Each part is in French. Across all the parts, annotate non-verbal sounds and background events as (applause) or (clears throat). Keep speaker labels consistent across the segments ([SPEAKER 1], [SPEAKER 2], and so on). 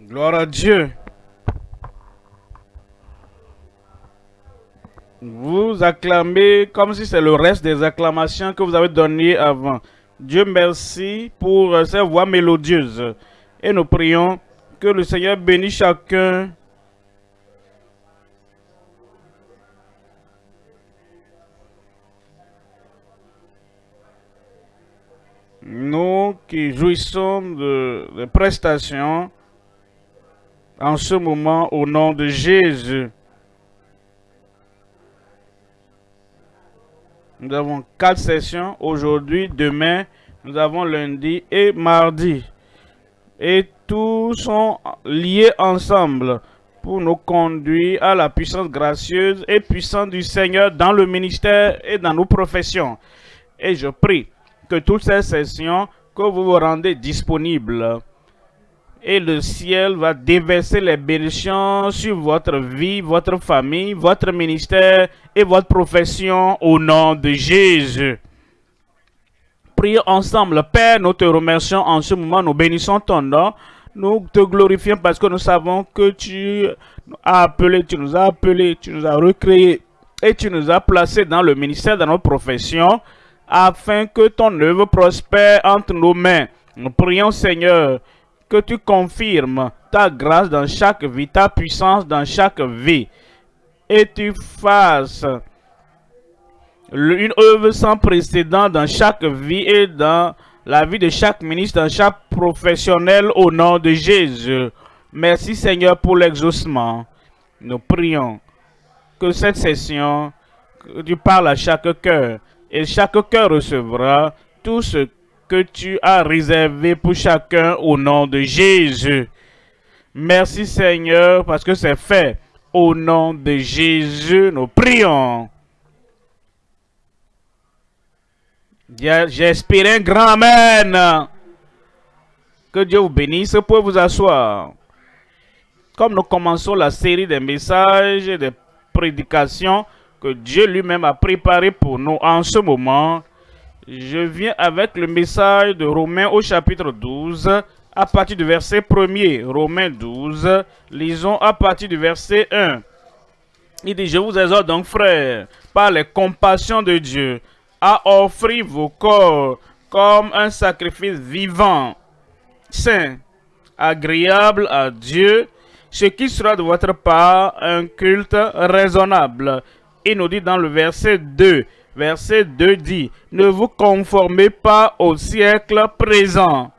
[SPEAKER 1] Gloire à Dieu. Vous acclamez comme si c'est le reste des acclamations que vous avez données avant. Dieu merci pour ces voix mélodieuses. Et nous prions que le Seigneur bénisse chacun nous qui jouissons de, prestations en ce moment au nom de Jésus. Nous avons quatre sessions aujourd'hui, demain, nous avons lundi et mardi. Et tous sont liés ensemble pour nous conduire à la puissance gracieuse et puissante du Seigneur dans le ministère et dans nos professions. Et je prie que toutes ces sessions, que vous vous rendez disponibles. Et le ciel va déverser les bénédictions sur votre vie, votre famille, votre ministère et votre profession au nom de Jésus. Prions ensemble. Père, nous te remercions en ce moment. Nous bénissons ton nom. Nous te glorifions parce que nous savons que tu as appelé, tu nous as appelés, tu nous as recréés et tu nous as placés dans le ministère de notre profession afin que ton œuvre prospère entre nos mains. Nous prions, Seigneur, que tu confirmes ta grâce dans chaque vie, ta puissance dans chaque vie, et tu fasses une œuvre sans précédent dans chaque vie et dans la vie de chaque ministre, dans chaque professionnel au nom de Jésus. Merci Seigneur pour l'exaucement. Nous prions que cette session, tu parles à chaque cœur, et chaque cœur recevra tout ce que tu as réservé pour chacun au nom de Jésus. Merci Seigneur parce que c'est fait. Au nom de Jésus, nous prions. J'espère un grand Amen. Que Dieu vous bénisse. Pouvez vous asseoir. Comme nous commençons la série des messages et des prédications, que Dieu lui-même a préparé pour nous en ce moment, je viens avec le message de Romains au chapitre 12, à partir du verset 1er. Romains 12, lisons à partir du verset 1. Il dit, je vous exhorte donc, frères, par les compassions de Dieu, à offrir vos corps comme un sacrifice vivant, saint, agréable à Dieu, ce qui sera de votre part un culte raisonnable il nous dit dans le verset 2, verset 2 dit, ne vous conformez pas au siècle présent.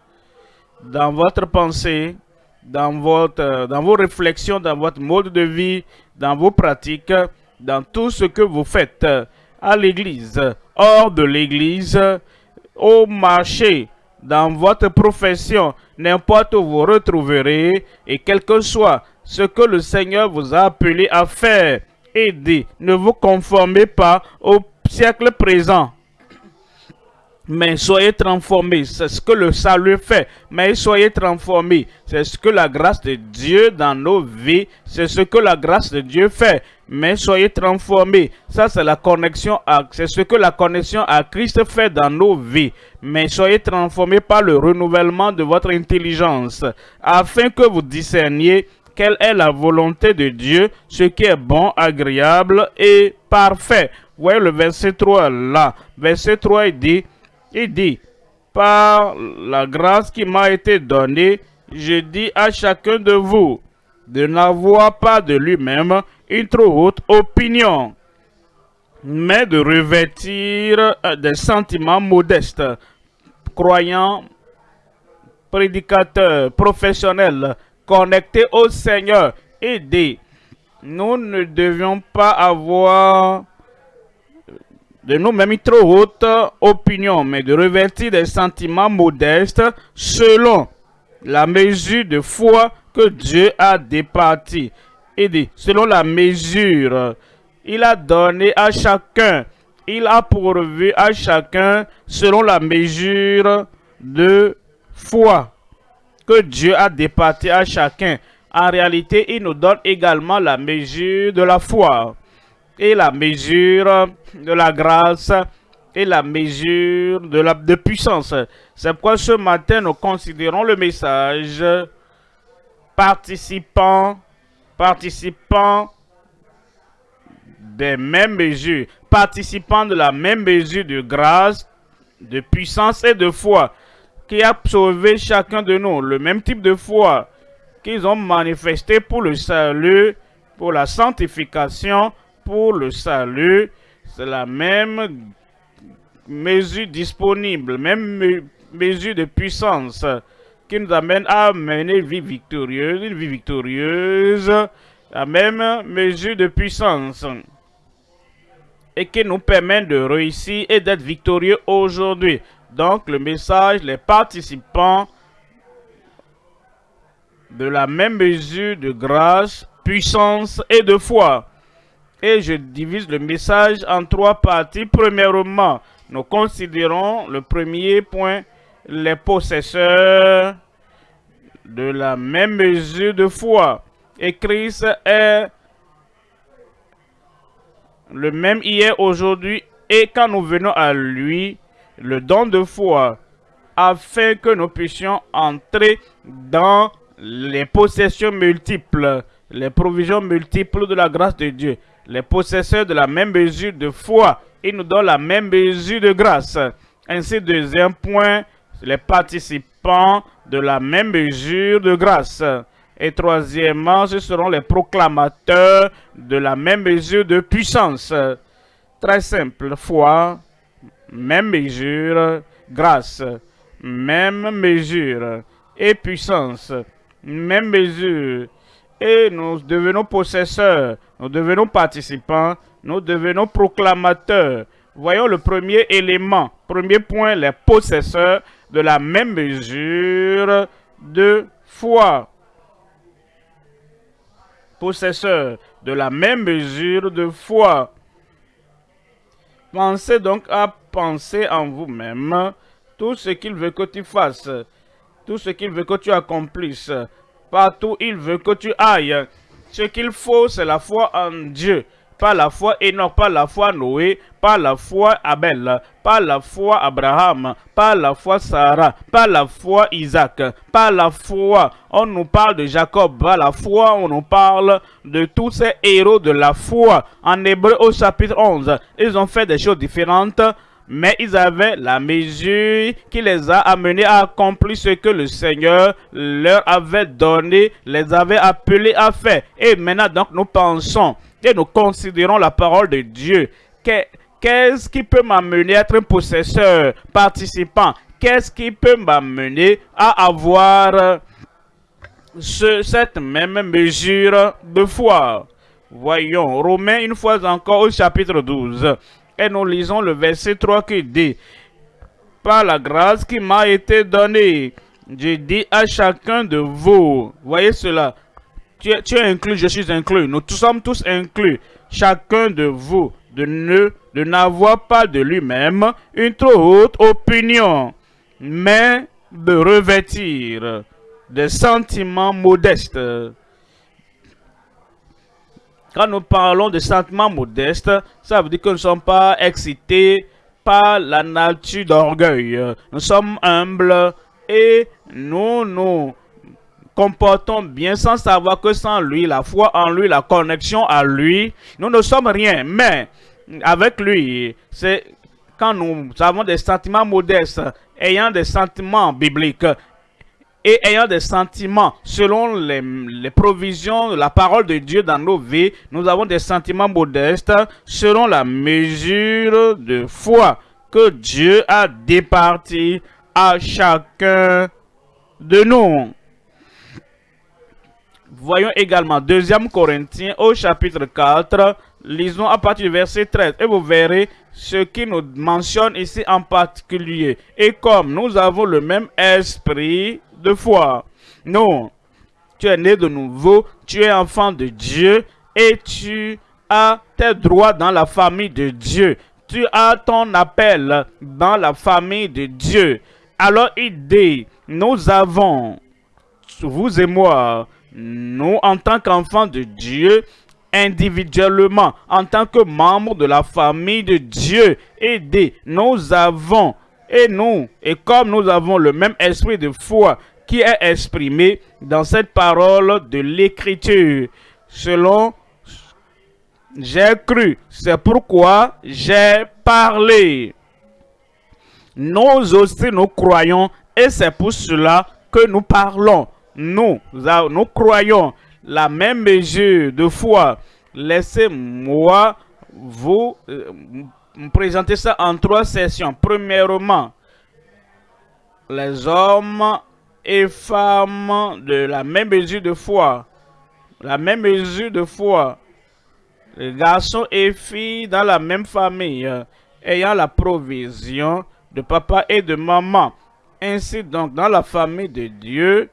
[SPEAKER 1] Dans votre pensée, dans, vos réflexions, dans votre mode de vie, dans vos pratiques, dans tout ce que vous faites à l'église, hors de l'église, au marché, dans votre profession, n'importe où vous retrouverez, et quel que soit ce que le Seigneur vous a appelé à faire, et dit, ne vous conformez pas au siècle présent, mais soyez transformés. C'est ce que le salut fait. Mais soyez transformés. C'est ce que la grâce de Dieu dans nos vies, c'est ce que la grâce de Dieu fait. Mais soyez transformés. Ça, c'est la connexion à, c'est ce que la connexion à Christ fait dans nos vies. Mais soyez transformés par le renouvellement de votre intelligence, afin que vous discerniez quelle est la volonté de Dieu, ce qui est bon, agréable et parfait. Voyez le verset 3 là. Verset 3, il dit, dit, par la grâce qui m'a été donnée, je dis à chacun de vous de n'avoir pas de lui-même une trop haute opinion, mais de revêtir des sentiments modestes, croyants, prédicateurs, professionnels, connectés au Seigneur dit, nous ne devions pas avoir de nous-mêmes une trop haute opinion, mais de revêtir des sentiments modestes selon la mesure de foi que Dieu a départi. Il dit, selon la mesure, il a donné à chacun, il a pourvu à chacun selon la mesure de foi que Dieu a départi à chacun. En réalité, il nous donne également la mesure de la foi et la mesure de la grâce et la mesure de la puissance. C'est pourquoi ce matin, nous considérons le message participants, participants des mêmes mesures, participants de la même mesure de grâce, de puissance et de foi, qui a sauvé chacun de nous, le même type de foi qu'ils ont manifesté pour le salut, pour la sanctification, pour le salut. C'est la même mesure disponible, même mesure de puissance qui nous amène à mener une vie victorieuse, une vie victorieuse, la même mesure de puissance et qui nous permet de réussir et d'être victorieux aujourd'hui. Donc le message, les participants de la même mesure de grâce, puissance et de foi. Et je divise le message en trois parties. Premièrement, nous considérons le premier point, les possesseurs de la même mesure de foi. Et Christ est le même hier, aujourd'hui, et quand nous venons à lui, le don de foi, afin que nous puissions entrer dans les possessions multiples, les provisions multiples de la grâce de Dieu, les possesseurs de la même mesure de foi, il nous donne la même mesure de grâce. Ainsi, deuxième point, les participants de la même mesure de grâce. Et troisièmement, ce seront les proclamateurs de la même mesure de puissance. Très simple, foi, même mesure, grâce, même mesure et puissance, même mesure. Et nous devenons possesseurs, nous devenons participants, nous devenons proclamateurs. Voyons le premier élément, premier point, les possesseurs de la même mesure de foi. Possesseurs de la même mesure de foi. Pensez donc à penser en vous-même tout ce qu'il veut que tu fasses, tout ce qu'il veut que tu accomplisses, partout il veut que tu ailles. Ce qu'il faut, c'est la foi en Dieu pas la foi Enoch, pas la foi Noé, pas la foi Abel, pas la foi Abraham, pas la foi Sarah, pas la foi Isaac, pas la foi, on nous parle de Jacob, pas la foi, on nous parle de tous ces héros de la foi. En Hébreu au chapitre 11, ils ont fait des choses différentes, mais ils avaient la mesure qui les a amenés à accomplir ce que le Seigneur leur avait donné, les avait appelés à faire. Et maintenant, donc, nous pensons et nous considérons la parole de Dieu. Qu'est-ce qui peut m'amener à être un possesseur, participant? Qu'est-ce qui peut m'amener à avoir cette même mesure de foi? Voyons, Romains une fois encore au chapitre 12. Et nous lisons le verset 3 qui dit, « Par la grâce qui m'a été donnée, je dis à chacun de vous. » Voyez cela tu es, inclus, je suis inclus. Nous sommes tous inclus. Chacun de vous ne de n'avoir pas de lui-même une trop haute opinion, mais de revêtir des sentiments modestes. Quand nous parlons de sentiments modestes, ça veut dire que nous ne sommes pas excités par la nature d'orgueil. Nous sommes humbles et nous nous comportons bien sans savoir que sans lui, la foi en lui, la connexion à lui, nous ne sommes rien. Mais avec lui, c'est quand nous avons des sentiments modestes, ayant des sentiments bibliques, et ayant des sentiments selon les, provisions de la parole de Dieu dans nos vies, nous avons des sentiments modestes selon la mesure de foi que Dieu a départi à chacun de nous. Voyons également 2 Corinthiens au chapitre 4, lisons à partir du verset 13 et vous verrez ce qui nous mentionne ici en particulier. Et comme nous avons le même esprit de foi, non, tu es né de nouveau, tu es enfant de Dieu et tu as tes droits dans la famille de Dieu. Tu as ton appel dans la famille de Dieu. Alors il dit, nous avons, vous et moi, nous, en tant qu'enfants de Dieu, individuellement, en tant que membres de la famille de Dieu, aidés, nous avons, et nous, et comme nous avons le même esprit de foi qui est exprimé dans cette parole de l'Écriture. Selon j'ai cru, c'est pourquoi j'ai parlé. Nous aussi, nous croyons, et c'est pour cela que nous parlons. Nous, nous croyons la même mesure de foi. Laissez-moi vous euh, présenter ça en trois sessions. Premièrement, les hommes et femmes de la même mesure de foi. La même mesure de foi. Les garçons et filles dans la même famille, ayant la provision de papa et de maman. Ainsi donc, dans la famille de Dieu,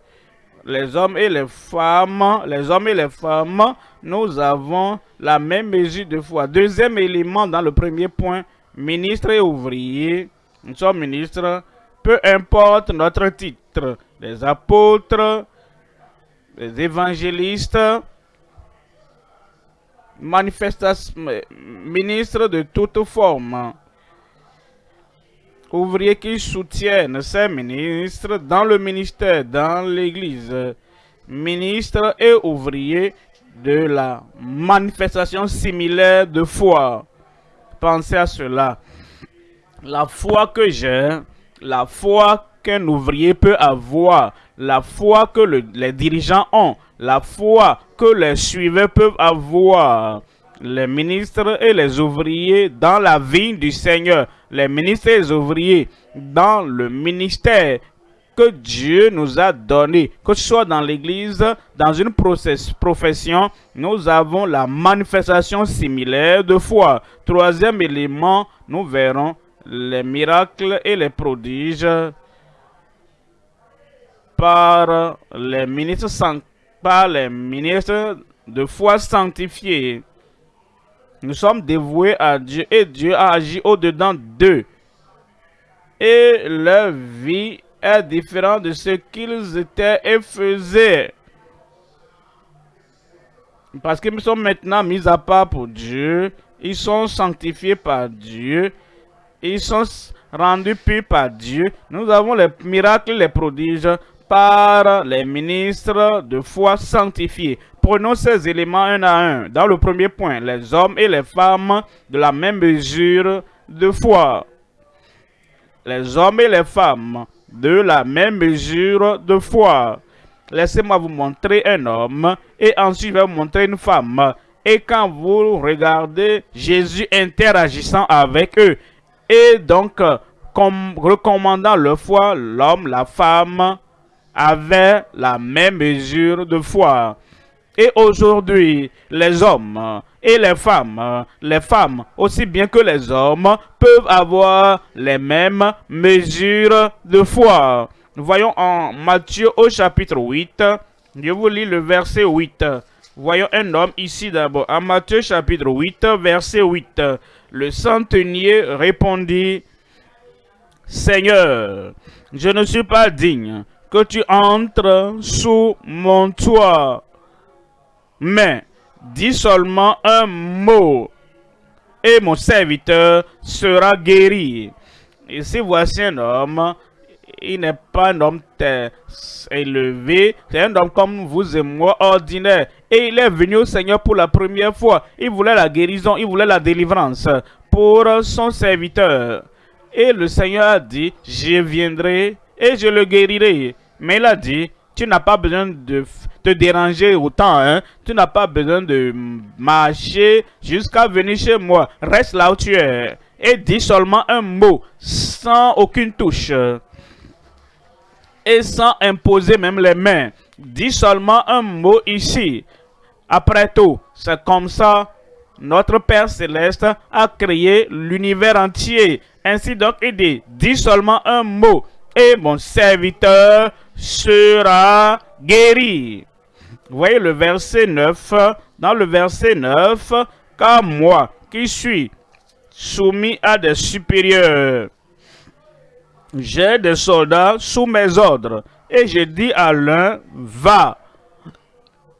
[SPEAKER 1] les hommes et les femmes, les hommes et les femmes, nous avons la même mesure de foi. Deuxième élément dans le premier point, ministre et ouvrier. Nous sommes ministres, peu importe notre titre. Les apôtres, les évangélistes, ministres de toutes formes ouvriers qui soutiennent ces ministres dans le ministère, dans l'Église, ministres et ouvriers de la manifestation similaire de foi. Pensez à cela. La foi que j'ai, la foi qu'un ouvrier peut avoir, la foi que les dirigeants ont, la foi que les suivants peuvent avoir, les ministres et les ouvriers dans la vie du Seigneur, les ministres et les ouvriers dans le ministère que Dieu nous a donné, que ce soit dans l'église, dans une profession, nous avons la manifestation similaire de foi. Troisième élément, nous verrons les miracles et les prodiges par les ministres de foi sanctifiés. Nous sommes dévoués à Dieu et Dieu a agi au-dedans d'eux. Et leur vie est différente de ce qu'ils étaient et faisaient. Parce qu'ils sont maintenant mis à part pour Dieu. Ils sont sanctifiés par Dieu. Ils sont rendus purs par Dieu. Nous avons les miracles, les prodiges par les ministres de foi sanctifiés. Prenons ces éléments un à un. Dans le premier point, les hommes et les femmes de la même mesure de foi. Les hommes et les femmes de la même mesure de foi. Laissez-moi vous montrer un homme et ensuite je vais vous montrer une femme. Et quand vous regardez Jésus interagissant avec eux et donc recommandant leur foi, l'homme, la femme avaient la même mesure de foi. Et aujourd'hui, les hommes et les femmes, les femmes aussi bien que les hommes, peuvent avoir les mêmes mesures de foi. Voyons en Matthieu au chapitre 8, je vous lis le verset 8. Voyons un homme ici d'abord. En Matthieu chapitre 8, verset 8. Le centenier répondit, Seigneur, je ne suis pas digne que tu entres sous mon toit mais dis seulement un mot et mon serviteur sera guéri. Ici, voici un homme, il n'est pas un homme élevé, c'est un homme comme vous et moi, ordinaire. Et il est venu au Seigneur pour la première fois. Il voulait la guérison, il voulait la délivrance pour son serviteur. Et le Seigneur a dit, je viendrai et je le guérirai. Mais il a dit, tu n'as pas besoin de te déranger autant. Hein? Tu n'as pas besoin de marcher jusqu'à venir chez moi. Reste là où tu es. Et dis seulement un mot, sans aucune touche. Et sans imposer même les mains. Dis seulement un mot ici. Après tout, c'est comme ça notre Père Céleste a créé l'univers entier. Ainsi donc, il dit, dis seulement un mot et mon serviteur sera guéri. Vous voyez le verset 9. Dans le verset 9, car moi qui suis soumis à des supérieurs, j'ai des soldats sous mes ordres. Et je dis à l'un, va.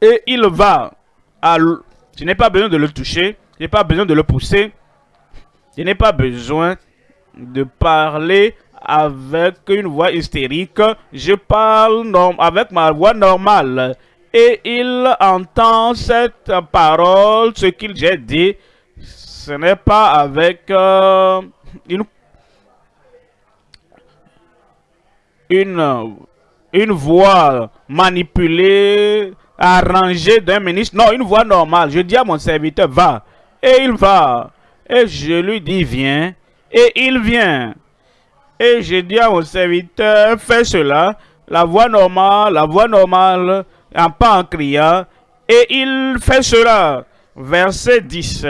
[SPEAKER 1] Et il va. À je n'ai pas besoin de le toucher. Je n'ai pas besoin de le pousser. Je n'ai pas besoin de parler avec une voix hystérique, je parle avec ma voix normale. Et il entend cette parole, ce qu'il j'ai dit, ce n'est pas avec euh, une, une, une voix manipulée, arrangée d'un ministre. Non, une voix normale. Je dis à mon serviteur, va. Et il va. Et je lui dis, viens. Et il vient. Et je dis à mon serviteur, fais cela. La voix normale, la voix normale, en pas en criant. Et il fait cela. Verset 10.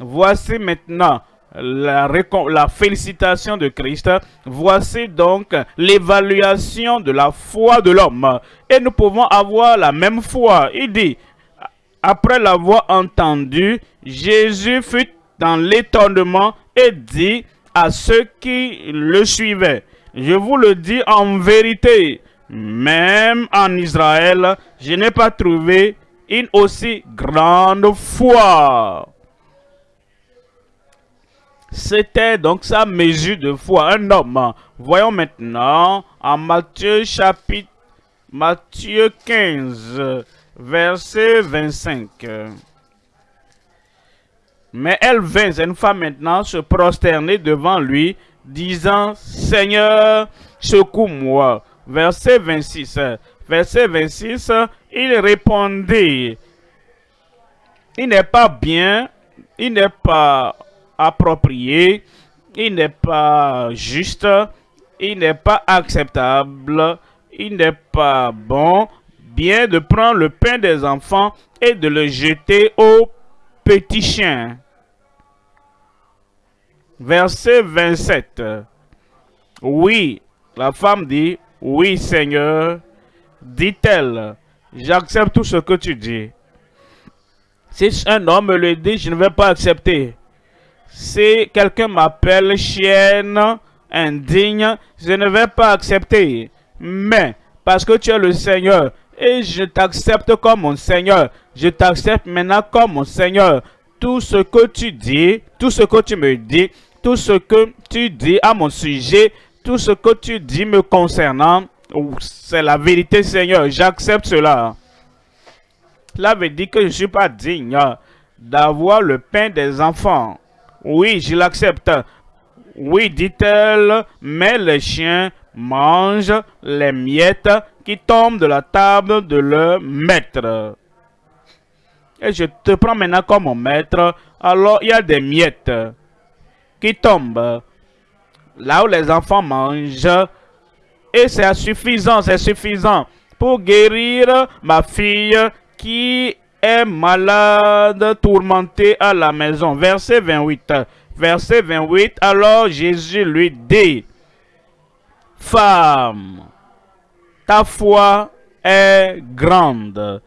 [SPEAKER 1] Voici maintenant la, la, félicitation de Christ. Voici donc l'évaluation de la foi de l'homme. Et nous pouvons avoir la même foi. Il dit, après l'avoir entendu, Jésus fut dans l'étonnement et dit à ceux qui le suivaient, je vous le dis en vérité, même en Israël, je n'ai pas trouvé une aussi grande foi. C'était donc sa mesure de foi, un homme. Voyons maintenant en Matthieu chapitre Matthieu 15, verset 25. Mais elle vint, une femme maintenant, se prosterner devant lui, disant, Seigneur, secoue-moi. Verset 26. Verset 26, il répondit, il n'est pas bien, il n'est pas approprié, il n'est pas juste, il n'est pas acceptable, il n'est pas bon, bien de prendre le pain des enfants et de le jeter aux petits chiens. Verset 27. Oui, la femme dit, oui Seigneur, dit-elle, j'accepte tout ce que tu dis. Si un homme me le dit, je ne vais pas accepter. Si quelqu'un m'appelle chienne, indigne, je ne vais pas accepter. Mais, parce que tu es le Seigneur, et je t'accepte comme mon Seigneur, je t'accepte maintenant comme mon Seigneur. Tout ce que tu dis, tout ce que tu me dis, tout ce que tu dis à mon sujet, tout ce que tu dis me concernant, c'est la vérité Seigneur, j'accepte cela. Cela veut dire que je ne suis pas digne d'avoir le pain des enfants. Oui, je l'accepte. Oui, dit-elle, mais les chiens mangent les miettes qui tombent de la table de leur maître. Et je te prends maintenant comme mon maître, alors il y a des miettes qui tombent là où les enfants mangent. Et c'est suffisant, c'est suffisant pour guérir ma fille qui est malade, tourmenté à la maison. Verset 28. Verset 28. Alors Jésus lui dit, Femme, ta foi est grande.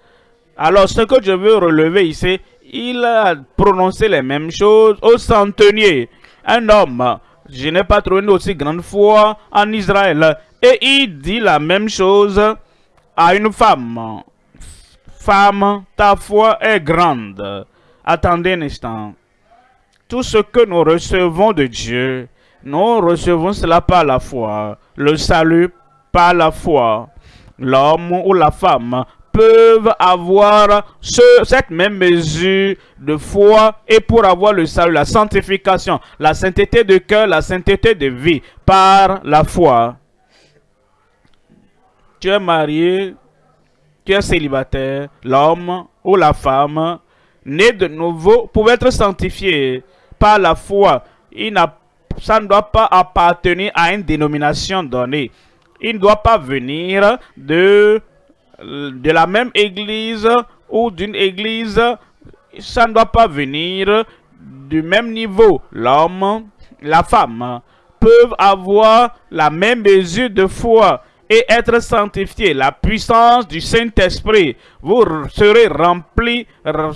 [SPEAKER 1] Alors ce que je veux relever ici, il a prononcé les mêmes choses au centenier. Un homme, je n'ai pas trouvé une aussi grande foi en Israël. Et il dit la même chose à une femme femme, ta foi est grande. Attendez un instant. Tout ce que nous recevons de Dieu, nous recevons cela par la foi. Le salut par la foi. L'homme ou la femme peuvent avoir cette même mesure de foi et pour avoir le salut, la sanctification, la sainteté de cœur, la sainteté de vie par la foi. Tu es marié, célibataire, l'homme ou la femme, né de nouveau, pouvait être sanctifié par la foi. Il ça ne doit pas appartenir à une dénomination donnée. Il ne doit pas venir de, de la même église ou d'une église. Ça ne doit pas venir du même niveau. L'homme, la femme peuvent avoir la même mesure de foi et être sanctifié. La puissance du Saint-Esprit. Vous serez remplis,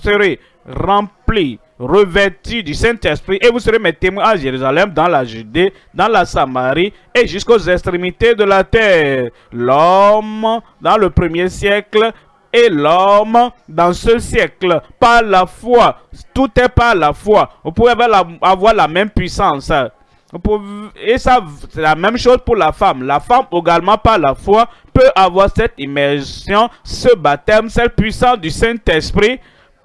[SPEAKER 1] serez remplis, revêtus du Saint-Esprit et vous serez mes témoins à Jérusalem, dans la Judée, dans la Samarie et jusqu'aux extrémités de la terre. L'homme dans le premier siècle et l'homme dans ce siècle, par la foi. Tout est par la foi. Vous pouvez avoir la, avoir la même puissance. Et ça, c'est la même chose pour la femme. La femme également par la foi peut avoir cette immersion, ce baptême, cette puissance du Saint-Esprit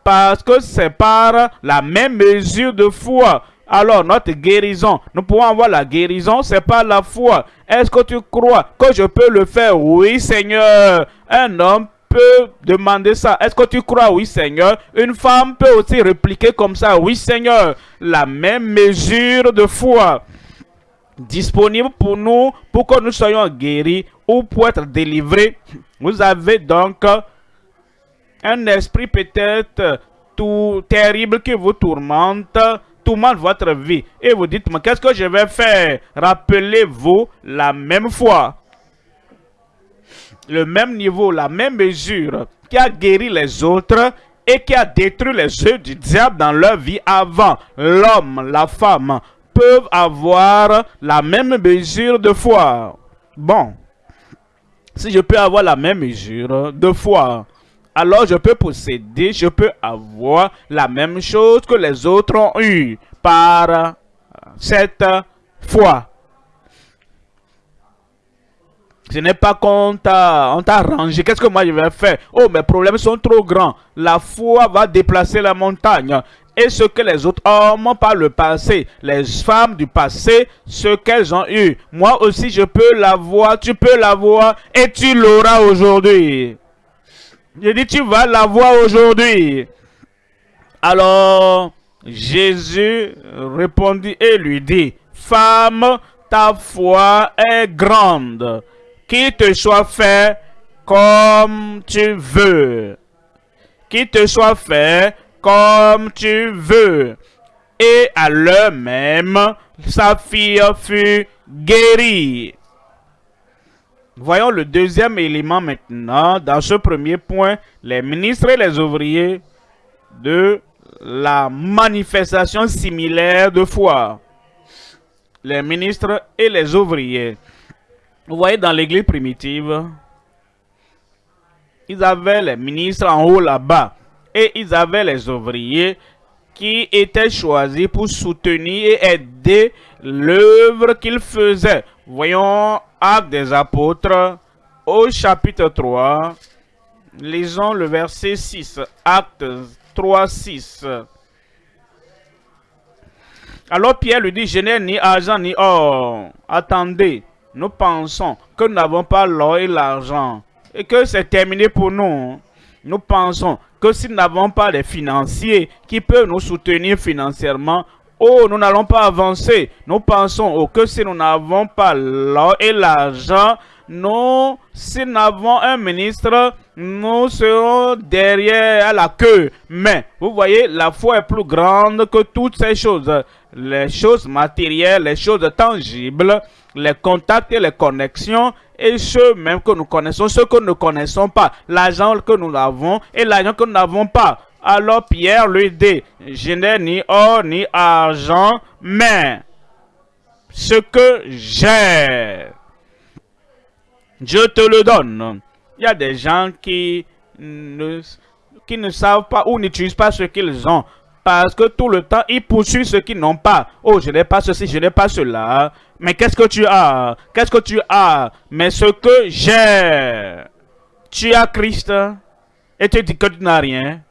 [SPEAKER 1] parce que c'est par la même mesure de foi. Alors, notre guérison, nous pouvons avoir la guérison, c'est par la foi. Est-ce que tu crois que je peux le faire? Oui, Seigneur. Un homme peut demander ça. Est-ce que tu crois? Oui, Seigneur. Une femme peut aussi répliquer comme ça. Oui, Seigneur. La même mesure de foi disponible pour nous, pour que nous soyons guéris ou pour être délivrés. Vous avez donc un esprit peut-être tout terrible qui vous tourmente, tourmente votre vie. Et vous dites, mais qu'est-ce que je vais faire? Rappelez-vous la même foi, le même niveau, la même mesure qui a guéri les autres et qui a détruit les œufs du diable dans leur vie avant. L'homme, la femme peuvent avoir la même mesure de foi. Bon, si je peux avoir la même mesure de foi, alors je peux posséder, je peux avoir la même chose que les autres ont eu par cette foi. Ce n'est pas qu'on t'a rangé. Qu'est-ce que moi je vais faire? Oh, mes problèmes sont trop grands. La foi va déplacer la montagne. Et ce que les autres hommes par le passé, les femmes du passé, ce qu'elles ont eu. Moi aussi, je peux l'avoir, tu peux l'avoir et tu l'auras aujourd'hui. Je dis, tu vas la voir aujourd'hui. Alors, Jésus répondit et lui dit, Femme, ta foi est grande, qu'il te soit fait comme tu veux. Qu'il te soit fait comme tu veux. Et à l'heure même, sa fille fut guérie. Voyons le deuxième élément maintenant. Dans ce premier point, les ministres et les ouvriers de la manifestation similaire de foi. Les ministres et les ouvriers. Vous voyez dans l'église primitive, ils avaient les ministres en haut là-bas et ils avaient les ouvriers qui étaient choisis pour soutenir et aider l'œuvre qu'ils faisaient. Voyons Actes des apôtres au chapitre 3. Lisons le verset 6. Actes 3, 6. Alors Pierre lui dit, je n'ai ni argent ni or. Attendez, nous pensons que nous n'avons pas l'or et l'argent et que c'est terminé pour nous. Nous pensons que si nous n'avons pas les financiers qui peuvent nous soutenir financièrement, Oh, nous n'allons pas avancer. Nous pensons que si nous n'avons pas l'or et l'argent, nous, si nous avons un ministre, nous serons derrière à la queue. Mais, vous voyez, la foi est plus grande que toutes ces choses. Les choses matérielles, les choses tangibles, les contacts et les connexions, et ceux même que nous connaissons, ceux que nous ne connaissons pas, l'argent que nous avons et l'argent que nous n'avons pas. Alors Pierre lui dit, je n'ai ni or ni argent, mais ce que j'ai, je te le donne. Il y a des gens qui ne, qui ne savent pas ou n'utilisent pas ce qu'ils ont. Parce que tout le temps, ils poursuivent ce qu'ils n'ont pas. Oh, je n'ai pas ceci, je n'ai pas cela. Mais qu'est-ce que tu as? Qu'est-ce que tu as? Mais ce que j'ai. Tu as Christ et tu dis que tu n'as rien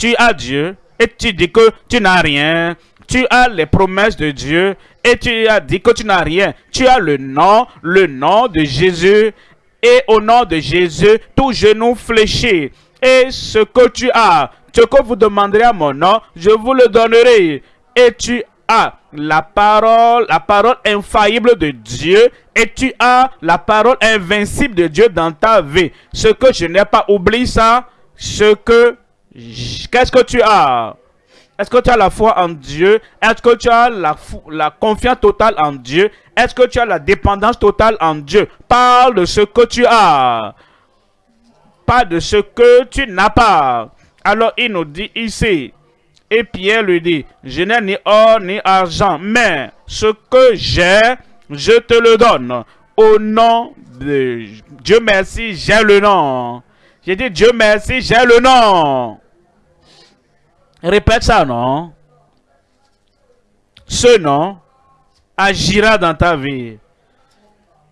[SPEAKER 1] tu as Dieu et tu dis que tu n'as rien. Tu as les promesses de Dieu et tu as dit que tu n'as rien. Tu as le nom, le nom de Jésus. Et au nom de Jésus, tout genou fléchi. Et ce que tu as, ce que vous demanderez à mon nom, je vous le donnerai. Et tu as la parole, la parole infaillible de Dieu et tu as la parole invincible de Dieu dans ta vie. Ce que je n'ai pas oublié ça, ce que Qu'est-ce que tu as? Est-ce que tu as la foi en Dieu? Est-ce que tu as la, la confiance totale en Dieu? Est-ce que tu as la dépendance totale en Dieu? Parle de ce que tu as. Pas de ce que tu n'as pas. Alors il nous dit ici, et Pierre lui dit, je n'ai ni or ni argent, mais ce que j'ai, je te le donne. Au nom de Dieu merci, j'ai le nom. J'ai dit Dieu merci, j'ai le nom. Répète ça, non? Ce nom agira dans ta vie,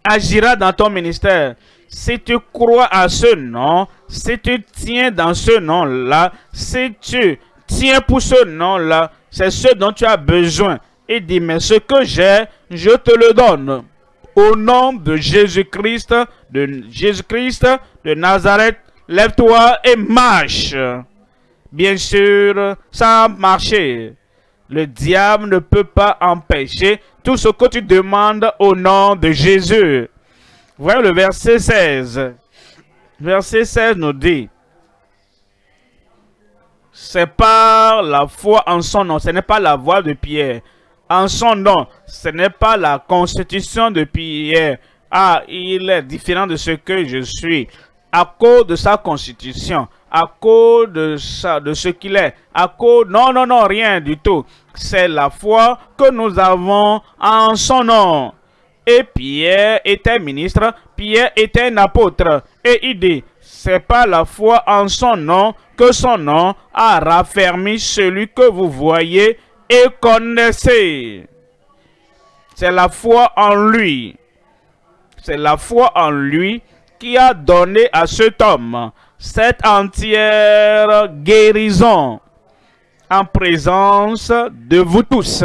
[SPEAKER 1] agira dans ton ministère. Si tu crois à ce nom, si tu tiens dans ce nom-là, si tu tiens pour ce nom-là, c'est ce dont tu as besoin. Et dis, mais ce que j'ai, je te le donne. Au nom de Jésus-Christ, de Jésus-Christ de Nazareth, lève-toi et marche. Bien sûr, ça a marché. Le diable ne peut pas empêcher tout ce que tu demandes au nom de Jésus. Voyons le verset 16. Verset 16 nous dit, c'est par la foi en son nom, ce n'est pas la voix de Pierre. En son nom, ce n'est pas la constitution de Pierre. Ah, il est différent de ce que je suis. À cause de sa constitution, à cause de, ça, de ce qu'il est, à cause... Non, non, non, rien du tout. C'est la foi que nous avons en son nom. Et Pierre était ministre, Pierre était un apôtre. Et il dit, c'est pas la foi en son nom que son nom a raffermi celui que vous voyez et connaissez. C'est la foi en lui. C'est la foi en lui qui a donné à cet homme cette entière guérison en présence de vous tous.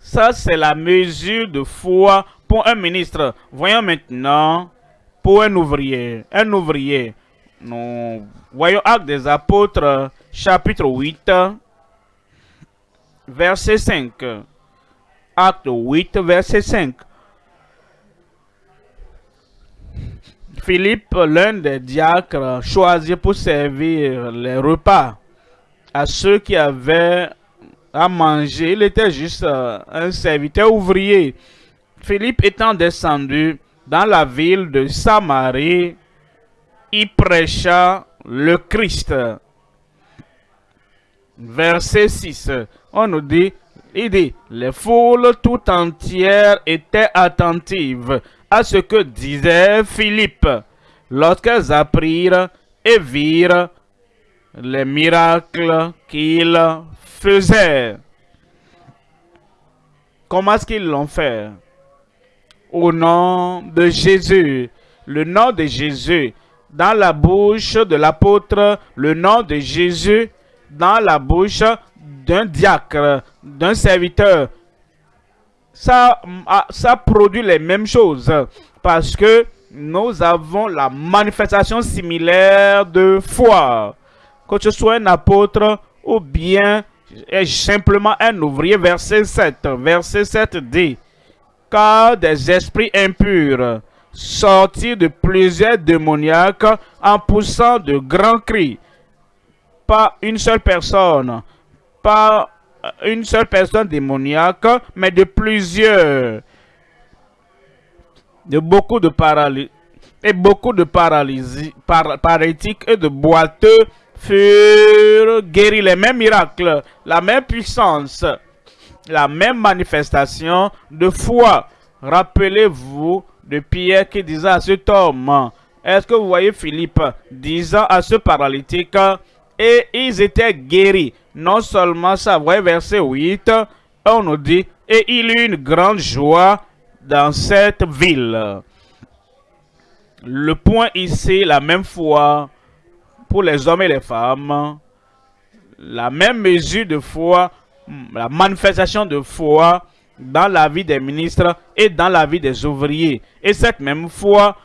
[SPEAKER 1] Ça, c'est la mesure de foi pour un ministre. Voyons maintenant pour un ouvrier. Un ouvrier. Voyons Actes des Apôtres, chapitre 8, verset 5. Acte 8, verset 5. Philippe, l'un des diacres, choisi pour servir les repas à ceux qui avaient à manger. Il était juste euh, un serviteur ouvrier. Philippe étant descendu dans la ville de Samarie, il prêcha le Christ. Verset 6, on nous dit, il dit, les foules tout entières étaient attentives à ce que disait Philippe lorsqu'elles apprirent et virent les miracles qu'il faisait. Comment est-ce qu'ils l'ont fait? Au nom de Jésus. Le nom de Jésus dans la bouche de l'apôtre, le nom de Jésus dans la bouche d'un diacre, d'un serviteur. Ça, ah, ça produit les mêmes choses parce que nous avons la manifestation similaire de foi. Que tu sois un apôtre ou bien simplement un ouvrier. Verset 7. Verset 7 dit, Car des esprits impurs sortis de plusieurs démoniaques en poussant de grands cris. Pas une seule personne, pas une seule personne démoniaque, mais de plusieurs. De beaucoup de paralysie et beaucoup de paralysie, paralytiques et de boiteux furent guéris. Les mêmes miracles, la même puissance, la même manifestation de foi. Rappelez-vous de Pierre qui disait à cet homme, est-ce que vous voyez Philippe disant à ce paralytique, et ils étaient guéris. Non seulement voyez verset 8, on nous dit, et il eut une grande joie dans cette ville. Le point ici, la même foi pour les hommes et les femmes, la même mesure de foi, la manifestation de foi dans la vie des ministres et dans la vie des ouvriers. Et cette même foi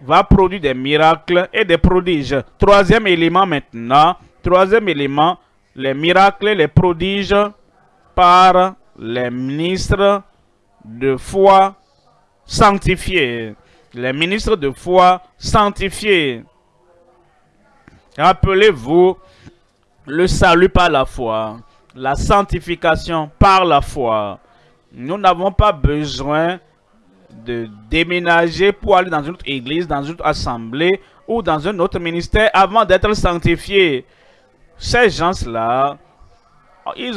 [SPEAKER 1] va produire des miracles et des prodiges. Troisième élément maintenant, troisième élément, les miracles les prodiges par les ministres de foi sanctifiés. Les ministres de foi sanctifiés. Rappelez-vous le salut par la foi, la sanctification par la foi. Nous n'avons pas besoin de déménager pour aller dans une autre église, dans une autre assemblée ou dans un autre ministère avant d'être sanctifiés. Ces gens-là, ils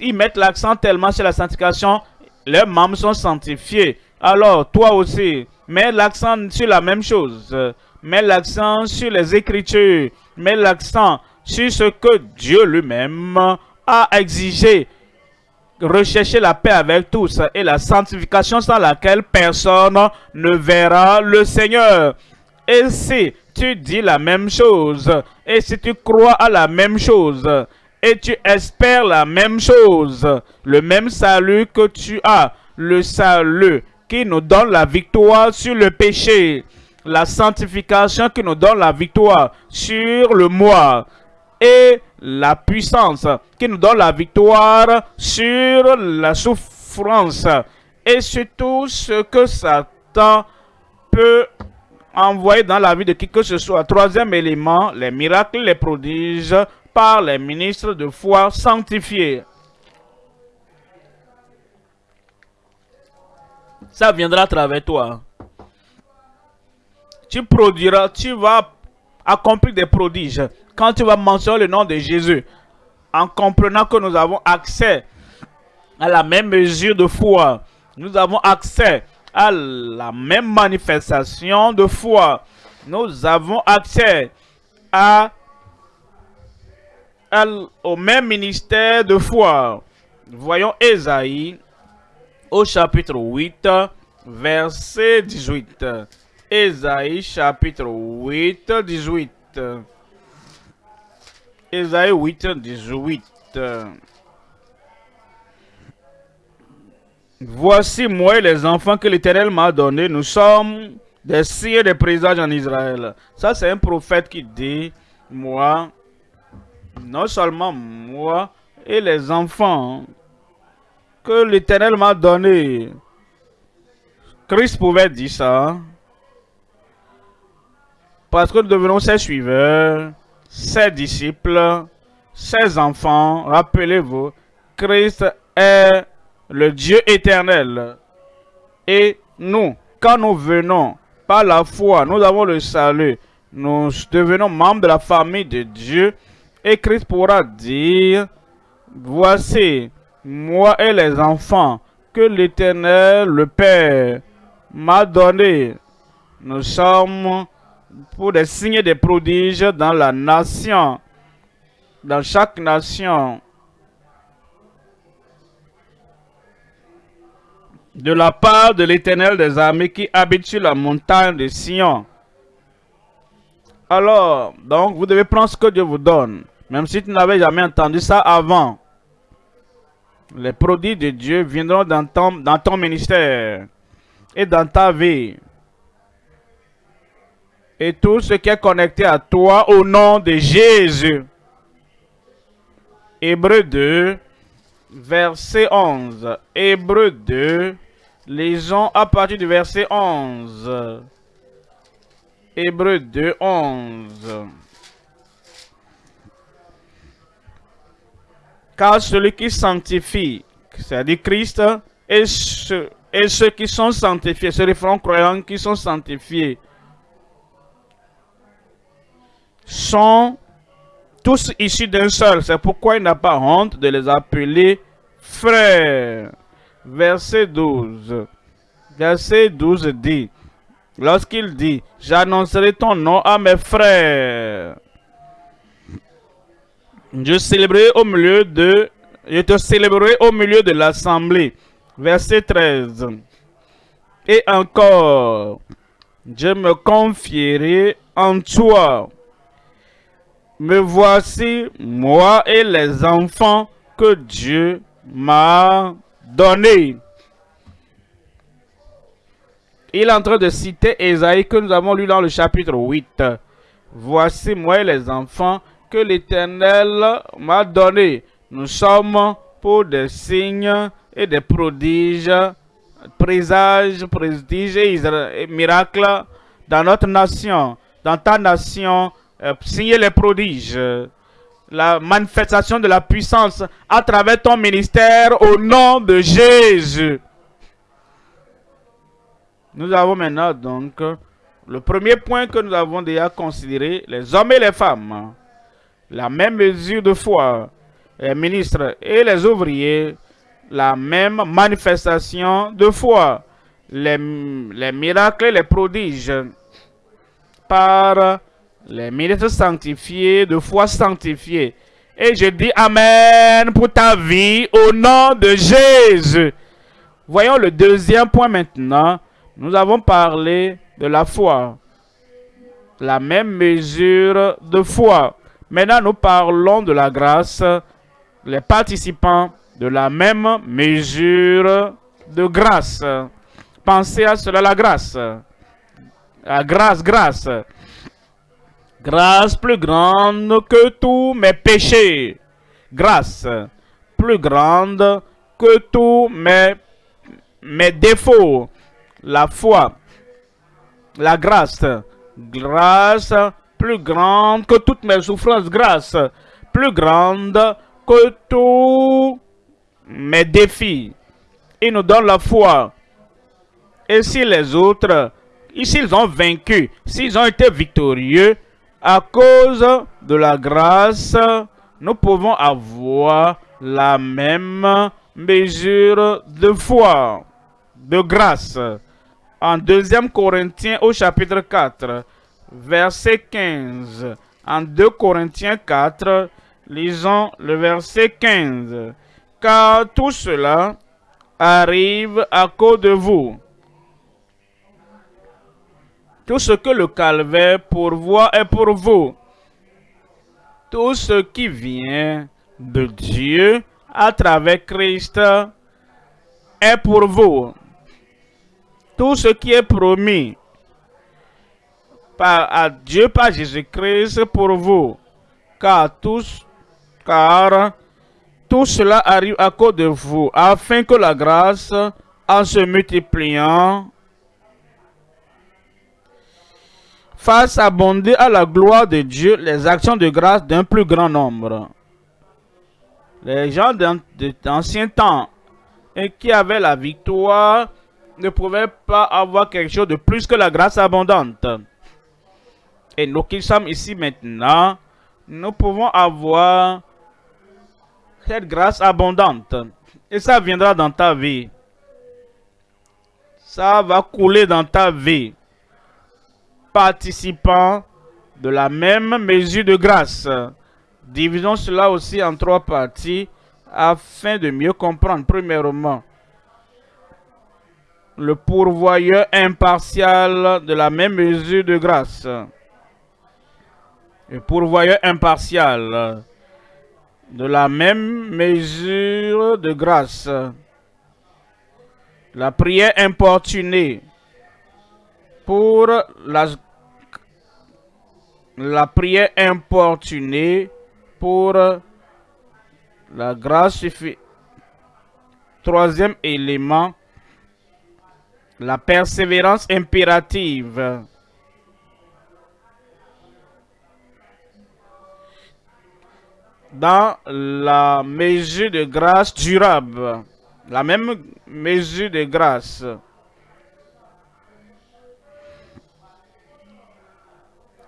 [SPEAKER 1] ils mettent l'accent tellement sur la sanctification, leurs membres sont sanctifiés. Alors, toi aussi, mets l'accent sur la même chose. Mets l'accent sur les Écritures. Mets l'accent sur ce que Dieu lui-même a exigé rechercher la paix avec tous et la sanctification sans laquelle personne ne verra le Seigneur. Et si tu dis la même chose, et si tu crois à la même chose, et tu espères la même chose, le même salut que tu as, le salut qui nous donne la victoire sur le péché, la sanctification qui nous donne la victoire sur le moi, et la puissance qui nous donne la victoire sur la souffrance et sur tout ce que Satan peut envoyer dans la vie de qui que ce soit. Troisième élément, les miracles, les prodiges par les ministres de foi sanctifiés. Ça viendra à travers toi. Tu produiras, tu vas accomplir des prodiges quand tu vas mentionner le nom de Jésus, en comprenant que nous avons accès à la même mesure de foi, nous avons accès à la même manifestation de foi, nous avons accès au même ministère de foi. Voyons Esaïe au chapitre 8, verset 18. Esaïe chapitre 8, 18. Ésaïe 8, 18. Voici moi et les enfants que l'Éternel m'a donnés. Nous sommes des signes des présages en Israël. Ça, c'est un prophète qui dit, moi, non seulement moi et les enfants que l'Éternel m'a donnés. Christ pouvait dire ça. Parce que nous devenons ses suiveurs ses disciples, ses enfants, rappelez-vous, Christ est le Dieu éternel. Et nous, quand nous venons par la foi, nous avons le salut, nous devenons membres de la famille de Dieu. Et Christ pourra dire, voici, moi et les enfants que l'Éternel, le Père, m'a donné. Nous sommes pour des signes et des prodiges dans la nation, dans chaque nation. De la part de l'Éternel des armées qui habite sur la montagne de Sion. Alors, donc, vous devez prendre ce que Dieu vous donne. Même si tu n'avais jamais entendu ça avant. Les prodiges de Dieu viendront dans ton, dans ton ministère et dans ta vie et tout ce qui est connecté à toi au nom de Jésus. Hébreu 2, verset 11. Hébreu 2, lisons à partir du verset 11. Hébreu 2, 11. Car celui qui sanctifie, c'est-à-dire Christ, et, ceux qui sont sanctifiés, se référent croyants qui sont sanctifiés, sont tous issus d'un seul. C'est pourquoi il n'a pas honte de les appeler frères. Verset 12. Verset 12 dit, lorsqu'il dit, j'annoncerai ton nom à mes frères. Je célébrerai au milieu de, je te célébrerai au milieu de l'assemblée. Verset 13. Et encore, je me confierai en toi me voici, moi et les enfants que Dieu m'a donnés. Il est en train de citer Esaïe que nous avons lu dans le chapitre 8. Voici moi et les enfants que l'Éternel m'a donnés. Nous sommes pour des signes et des prodiges, présages, prestiges et miracles dans notre nation, dans ta nation, euh, signer les prodiges, la manifestation de la puissance à travers ton ministère au nom de Jésus. Nous avons maintenant donc le premier point que nous avons déjà considéré, les hommes et les femmes, la même mesure de foi, les ministres et les ouvriers, la même manifestation de foi, les, les miracles et les prodiges par les ministres sanctifiés, de foi sanctifiés, Et je dis Amen pour ta vie au nom de Jésus. Voyons le deuxième point maintenant. Nous avons parlé de la foi. La même mesure de foi. Maintenant, nous parlons de la grâce. Les participants de la même mesure de grâce. Pensez à cela, la grâce. La grâce, grâce. Grâce plus grande que tous mes péchés. Grâce plus grande que tous mes, défauts. La foi. La grâce. Grâce plus grande que toutes mes souffrances. Grâce plus grande que tous mes défis. Il nous donne la foi. Et si les autres, s'ils ont vaincu, s'ils ont été victorieux, à cause de la grâce, nous pouvons avoir la même mesure de foi, de grâce. En 2 Corinthiens au chapitre 4, verset 15. En 2 Corinthiens 4, lisons le verset 15. Car tout cela arrive à cause de vous tout ce que le calvaire pourvoit est pour vous. Tout ce qui vient de Dieu à travers Christ est pour vous. Tout ce qui est promis par, à Dieu par Jésus-Christ pour vous. Car, tous, car tout cela arrive à cause de vous, afin que la grâce, en se multipliant, fasse abonder à la gloire de Dieu les actions de grâce d'un plus grand nombre. Les gens d'anciens temps et qui avaient la victoire ne pouvaient pas avoir quelque chose de plus que la grâce abondante. Et nous qui sommes ici maintenant, nous pouvons avoir cette grâce abondante. Et ça viendra dans ta vie. Ça va couler dans ta vie participants de la même mesure de grâce. Divisons cela aussi en trois parties afin de mieux comprendre. Premièrement, le pourvoyeur impartial de la même mesure de grâce. Le pourvoyeur impartial de la même mesure de grâce. La prière importunée pour la la prière importunée pour la grâce suffit. Troisième élément, la persévérance impérative. Dans la mesure de grâce durable, la même mesure de grâce.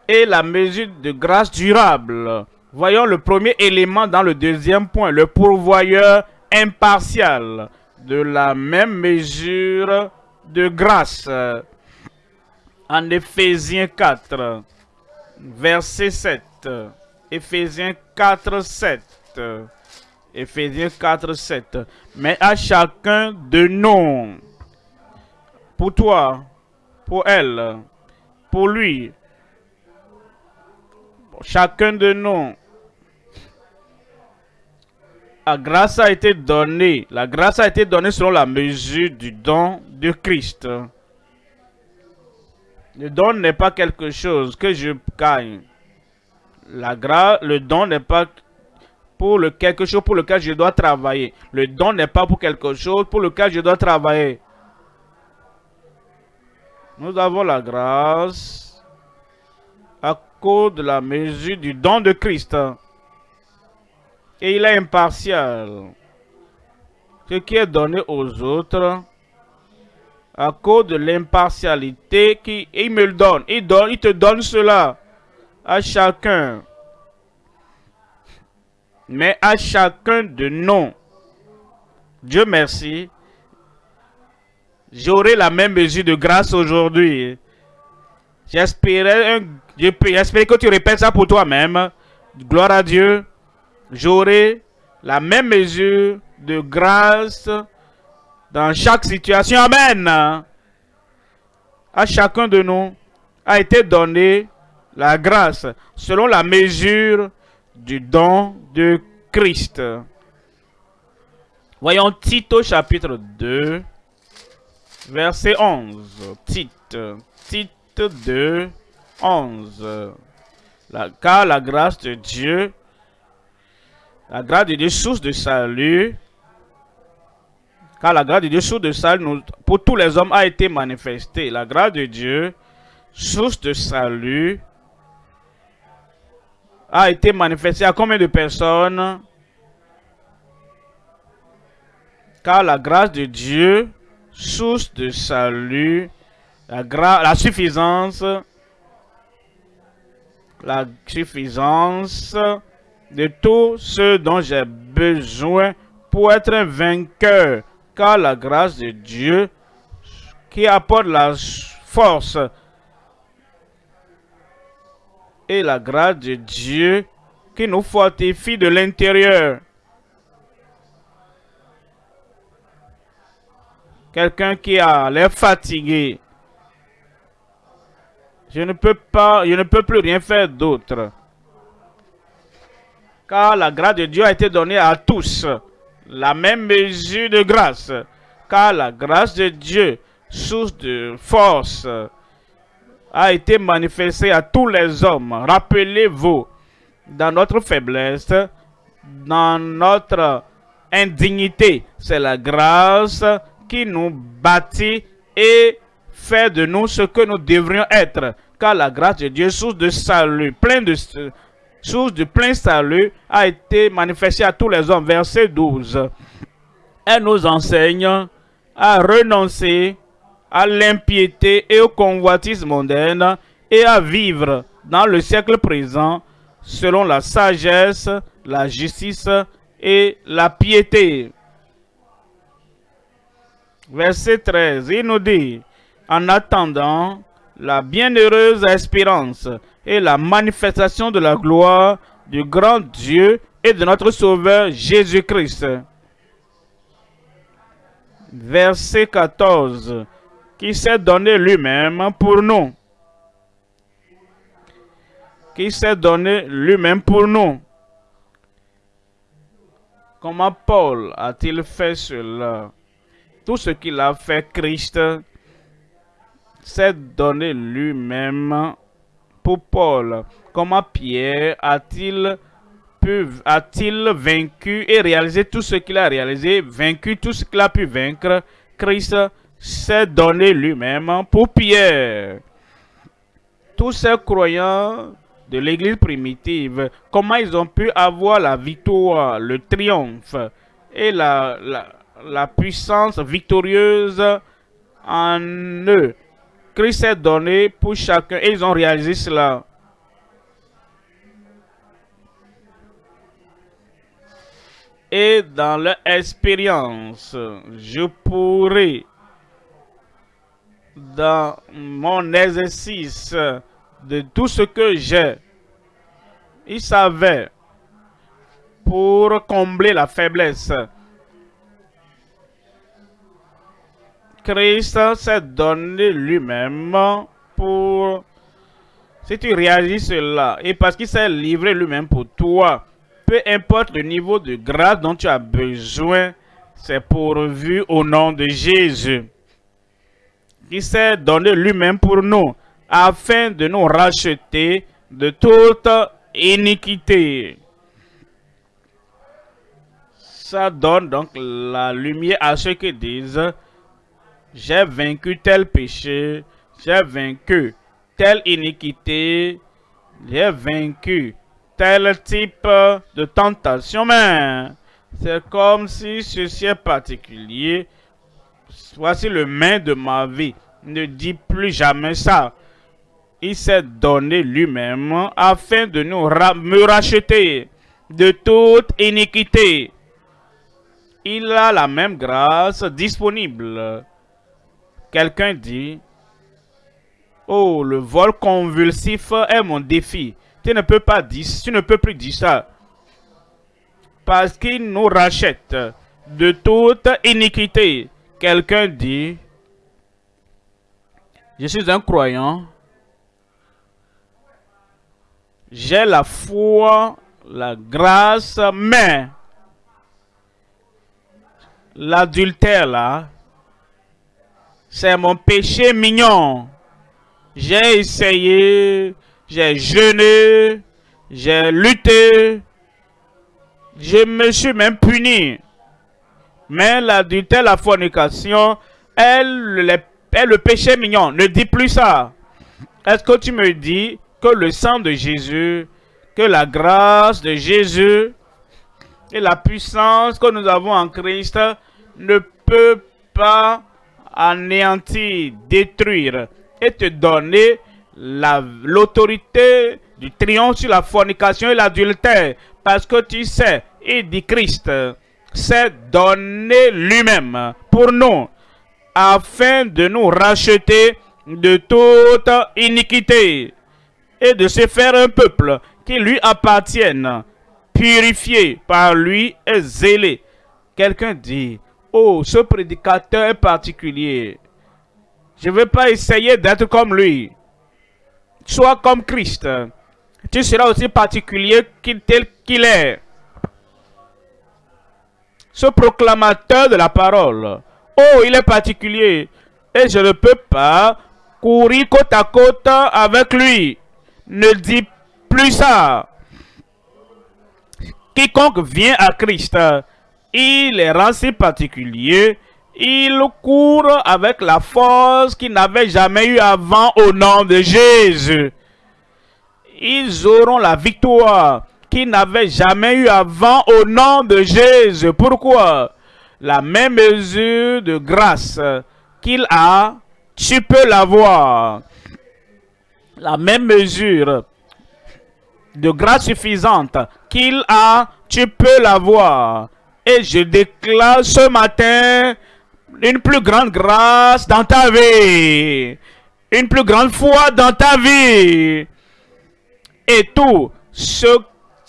[SPEAKER 1] Et la mesure de grâce durable. Voyons le premier élément dans le deuxième point, le pourvoyeur impartial de la même mesure de grâce. En Éphésiens 4, verset 7. Éphésiens 4, 7. Éphésiens 4, 7. Mais à chacun de nous, pour toi, pour elle, pour lui, chacun de nous, la grâce a été donnée. La grâce a été donnée selon la mesure du don de Christ. Le don n'est pas quelque chose que je gagne. La grâce, le don n'est pas pour le quelque chose pour lequel je dois travailler. Le don n'est pas pour quelque chose pour lequel je dois travailler. Nous avons la grâce de la mesure du don de Christ. Et il est impartial. Ce qui est donné aux autres, à cause de l'impartialité qu'il me le donne. Il, donne. il te donne cela à chacun. Mais à chacun de nous, Dieu merci, j'aurai la même mesure de grâce aujourd'hui. J'espérais un J'espère que tu répètes ça pour toi-même. Gloire à Dieu. j'aurai la même mesure de grâce dans chaque situation. Amen. À chacun de nous a été donné la grâce selon la mesure du don de Christ. Voyons Tito chapitre 2, verset 11. Tite, Tite 2, 11. car la grâce de Dieu, la grâce de Dieu, source de salut, car la grâce de Dieu, source de salut, pour tous les hommes a été manifestée. La grâce de Dieu, source de salut, a été manifestée à combien de personnes? Car la grâce de Dieu, source de salut, la, la suffisance, la suffisance de tout ce dont j'ai besoin pour être un vainqueur, car la grâce de Dieu qui apporte la force et la grâce de Dieu qui nous fortifie de l'intérieur. Quelqu'un qui a l'air fatigué. Je ne peux pas, je ne peux plus rien faire d'autre. Car la grâce de Dieu a été donnée à tous. La même mesure de grâce. Car la grâce de Dieu, source de force, a été manifestée à tous les hommes. Rappelez-vous, dans notre faiblesse, dans notre indignité, c'est la grâce qui nous bâtit et fait de nous ce que nous devrions être. Car la grâce de Dieu, source de salut, plein de, source de plein salut, a été manifestée à tous les hommes. Verset 12. Elle nous enseigne à renoncer à l'impiété et au convoitisme mondaine et à vivre dans le siècle présent selon la sagesse, la justice et la piété. Verset 13, il nous dit, en attendant la bienheureuse espérance et la manifestation de la gloire du grand Dieu et de notre Sauveur Jésus-Christ. Verset 14, qui s'est donné lui-même pour nous. Qui s'est donné lui-même pour nous. Comment Paul a-t-il fait cela? tout ce qu'il a fait, Christ s'est donné lui-même pour Paul. Comment Pierre a-t-il pu, a-t-il vaincu et réalisé tout ce qu'il a réalisé, vaincu tout ce qu'il a pu vaincre? Christ s'est donné lui-même pour Pierre. Tous ces croyants de l'église primitive, comment ils ont pu avoir la victoire, le triomphe et la puissance victorieuse en eux? Christ est donné pour chacun et ils ont réalisé cela. Et dans leur expérience, je pourrais, dans mon exercice de tout ce que j'ai, ils savaient pour combler la faiblesse Christ s'est donné lui-même pour... Si tu réagis cela, et parce qu'il s'est livré lui-même pour toi, peu importe le niveau de grâce dont tu as besoin, c'est pourvu au nom de Jésus. Qui s'est donné lui-même pour nous, afin de nous racheter de toute iniquité. Ça donne donc la lumière à ceux qui disent j'ai vaincu tel péché, j'ai vaincu telle iniquité, j'ai vaincu tel type de tentation, mais c'est comme si ceci est particulier. Voici le main de ma vie. Ne dis plus jamais ça. Il s'est donné lui-même afin de nous me racheter de toute iniquité. Il a la même grâce disponible Quelqu'un dit, oh, le vol convulsif est mon défi. Tu ne peux pas dire, tu ne peux plus dire ça. parce qu'il nous rachète de toute iniquité. Quelqu'un dit, je suis un croyant, j'ai la foi, la grâce, mais l'adultère là, c'est mon péché mignon. J'ai essayé, j'ai jeûné, j'ai lutté, je me suis même puni. Mais l'adultère, la fornication, elle, est le péché mignon. Ne dis plus ça. Est-ce que tu me dis que le sang de Jésus, que la grâce de Jésus et la puissance que nous avons en Christ ne peut pas anéantir, détruire et te donner l'autorité du triomphe sur la fornication et l'adultère. Parce que tu sais, il dit Christ s'est donné lui-même pour nous afin de nous racheter de toute iniquité et de se faire un peuple qui lui appartienne, purifié par lui et zélé. Quelqu'un dit, oh, ce prédicateur est particulier. Je ne vais pas essayer d'être comme lui. Sois comme Christ. Tu seras aussi particulier tel qu'il est. Ce proclamateur de la parole. Oh, il est particulier. Et je ne peux pas courir côte à côte avec lui. Ne dis plus ça. Quiconque vient à Christ, il est rend si particulier il court avec la force qu'il n'avait jamais eu avant au nom de Jésus. Ils auront la victoire qu'ils n'avaient jamais eu avant au nom de Jésus. Pourquoi? La même mesure de grâce qu'il a, tu peux l'avoir. La même mesure de grâce suffisante qu'il a, tu peux l'avoir. Et je déclare ce matin une plus grande grâce dans ta vie, une plus grande foi dans ta vie. Et tout ce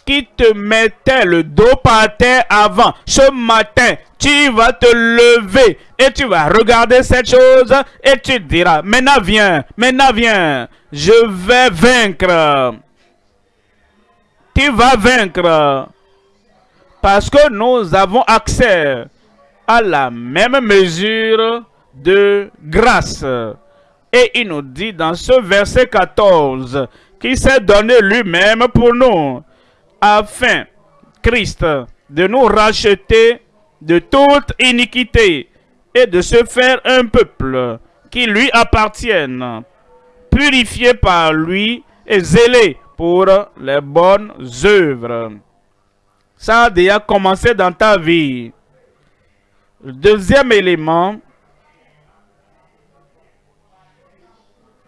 [SPEAKER 1] qui te mettait le dos par terre avant, ce matin, tu vas te lever et tu vas regarder cette chose et tu diras, maintenant viens, maintenant viens, je vais vaincre. Tu vas vaincre parce que nous avons accès à la même mesure de grâce. Et il nous dit dans ce verset 14 qu'il s'est donné lui-même pour nous, afin, Christ, de nous racheter de toute iniquité et de se faire un peuple qui lui appartienne, purifié par lui et zélé pour les bonnes œuvres. Ça a déjà commencé dans ta vie. Le deuxième élément,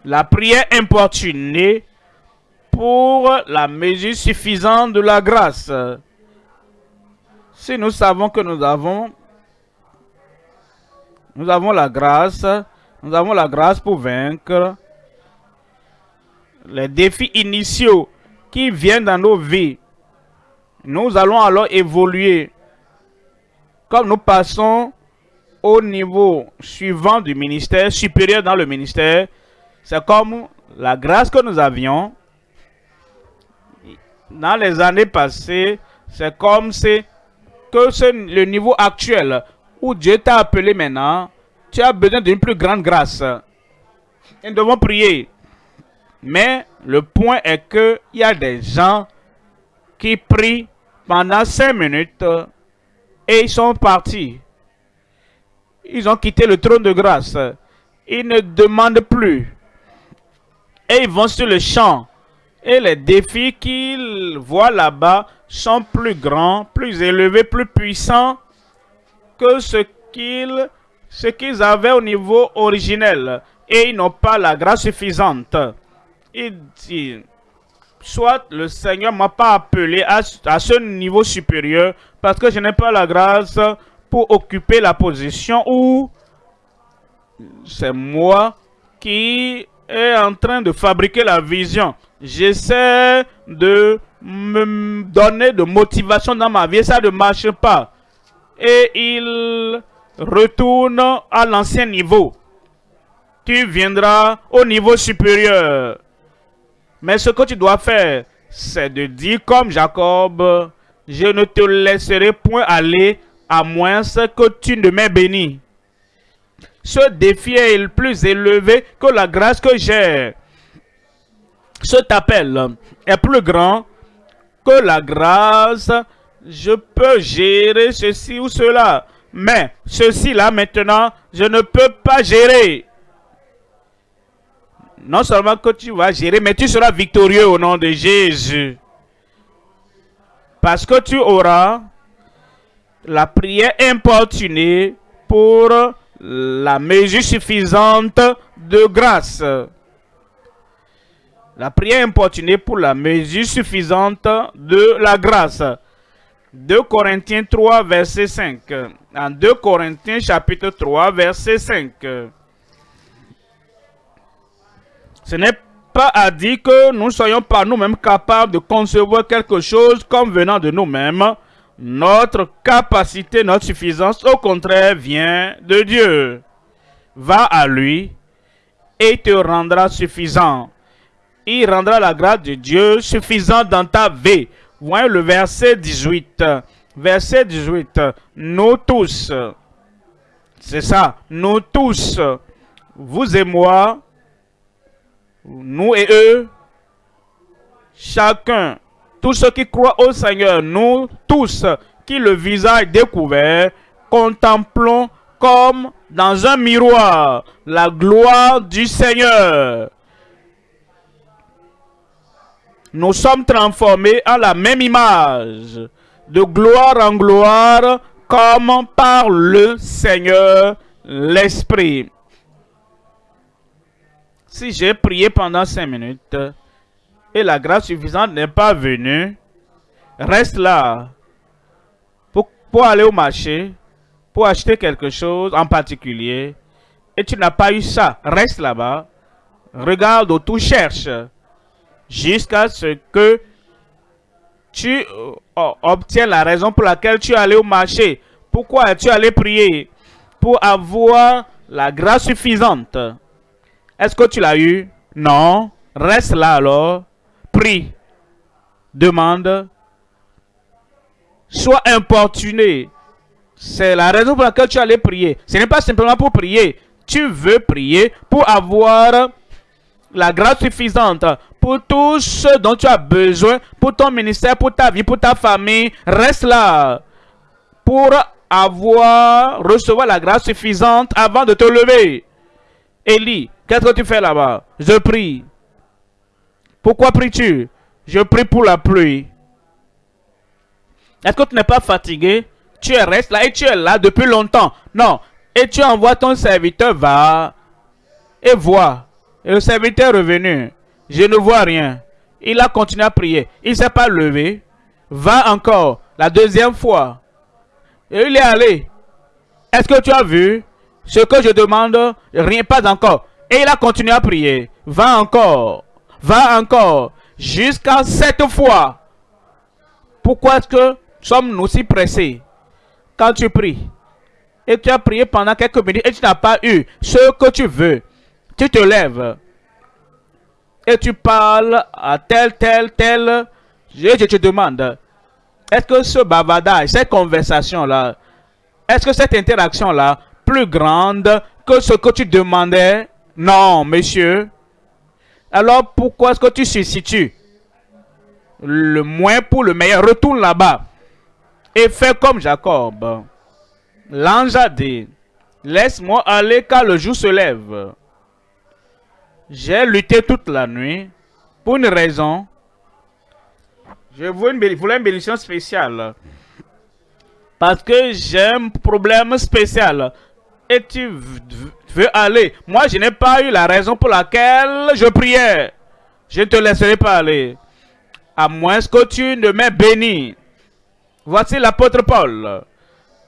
[SPEAKER 1] la prière importunée pour la mesure suffisante de la grâce. Si nous savons que nous avons, la grâce, nous avons la grâce pour vaincre les défis initiaux qui viennent dans nos vies. Nous allons alors évoluer comme nous passons au niveau suivant du ministère, supérieur dans le ministère, c'est comme la grâce que nous avions dans les années passées, c'est comme que c'est le niveau actuel où Dieu t'a appelé maintenant, tu as besoin d'une plus grande grâce. Et nous devons prier. Mais le point est qu'il y a des gens qui prient pendant cinq minutes et ils sont partis. Ils ont quitté le trône de grâce. Ils ne demandent plus. Et ils vont sur le champ. Et les défis qu'ils voient là-bas sont plus grands, plus élevés, plus puissants que ce qu'ils avaient au niveau originel. Et ils n'ont pas la grâce suffisante. Il dit, soit le Seigneur m'a pas appelé à, ce niveau supérieur parce que je n'ai pas la grâce pour occuper la position où c'est moi qui est en train de fabriquer la vision. J'essaie de me donner de motivation dans ma vie, ça ne marche pas. Et il retourne à l'ancien niveau. Tu viendras au niveau supérieur. Mais ce que tu dois faire, c'est de dire comme Jacob, je ne te laisserai point aller à moins que tu ne m'aies béni. Ce défi est plus élevé que la grâce que j'ai. Cet appel est plus grand que la grâce. Je peux gérer ceci ou cela. Mais ceci là maintenant, je ne peux pas gérer. Non seulement que tu vas gérer, mais tu seras victorieux au nom de Jésus. Parce que tu auras la prière importunée pour la mesure suffisante de grâce. La prière importunée pour la mesure suffisante de la grâce. 2 Corinthiens 3, verset 5. En 2 Corinthiens chapitre 3, verset 5. Ce n'est pas à dire que nous soyons par nous-mêmes capables de concevoir quelque chose comme venant de nous-mêmes. Notre capacité, notre suffisance, au contraire, vient de Dieu. Va à lui et te rendra suffisant. Il rendra la grâce de Dieu suffisante dans ta vie. Voyez le verset 18. Verset 18. Nous tous. C'est ça. Nous tous. Vous et moi nous et eux, chacun, tous ceux qui croient au Seigneur, nous tous qui le visage découvert, contemplons comme dans un miroir la gloire du Seigneur. Nous sommes transformés en la même image, de gloire en gloire, comme par le Seigneur l'Esprit si j'ai prié pendant cinq minutes et la grâce suffisante n'est pas venue, reste là pour, aller au marché, pour acheter quelque chose en particulier, et tu n'as pas eu ça, reste là-bas, regarde autour, cherche, jusqu'à ce que tu euh, obtiens la raison pour laquelle tu es allé au marché. Pourquoi es-tu allé prier? Pour avoir la grâce suffisante. Est-ce que tu l'as eu? Non. Reste là alors. Prie. Demande. Sois importuné. C'est la raison pour laquelle tu allais prier. Ce n'est pas simplement pour prier. Tu veux prier pour avoir la grâce suffisante pour tout ce dont tu as besoin, pour ton ministère, pour ta vie, pour ta famille. Reste là pour avoir, recevoir la grâce suffisante avant de te lever. Élie, Qu'est-ce que tu fais là-bas? Je prie. Pourquoi pries-tu? Je prie pour la pluie. Est-ce que tu n'es pas fatigué? Tu restes là et tu es là depuis longtemps. Non. Et tu envoies ton serviteur, va et vois. Et le serviteur est revenu. Je ne vois rien. Il a continué à prier. Il ne s'est pas levé. Va encore. La deuxième fois. Et il est allé. Est-ce que tu as vu? Ce que je demande Rien, pas encore. Et il a continué à prier. Va encore. Va encore. Jusqu'à cette fois. Pourquoi est-ce que sommes-nous si pressés quand tu pries et tu as prié pendant quelques minutes et tu n'as pas eu ce que tu veux, tu te lèves et tu parles à tel, tel, tel. Je, te demande, est-ce que ce bavardage, cette conversation-là, est-ce que cette interaction-là, plus grande que ce que tu demandais non, monsieur. Alors pourquoi est-ce que tu se situes? Le moins pour le meilleur. Retourne là-bas. Et fais comme Jacob. L'ange a dit, laisse-moi aller car le jour se lève. J'ai lutté toute la nuit pour une raison. Je voulais une, voulais une bénédiction spéciale. Parce que j'ai un problème spécial. Et tu veux aller. Moi, je n'ai pas eu la raison pour laquelle je priais. Je ne te laisserai pas aller. À moins que tu ne m'aies béni. Voici l'apôtre Paul,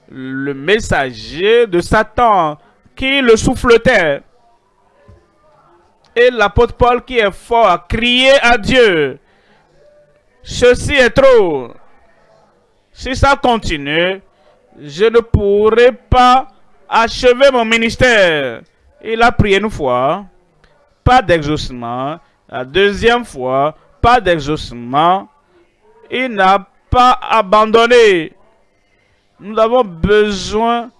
[SPEAKER 1] le messager de Satan qui le souffletait. Et l'apôtre Paul qui est fort à crier à Dieu. ceci est trop. Si ça continue, je ne pourrai pas achever mon ministère. Il a prié une fois, pas d'exaucement. La deuxième fois, pas d'exaucement. Il n'a pas abandonné. Nous avons besoin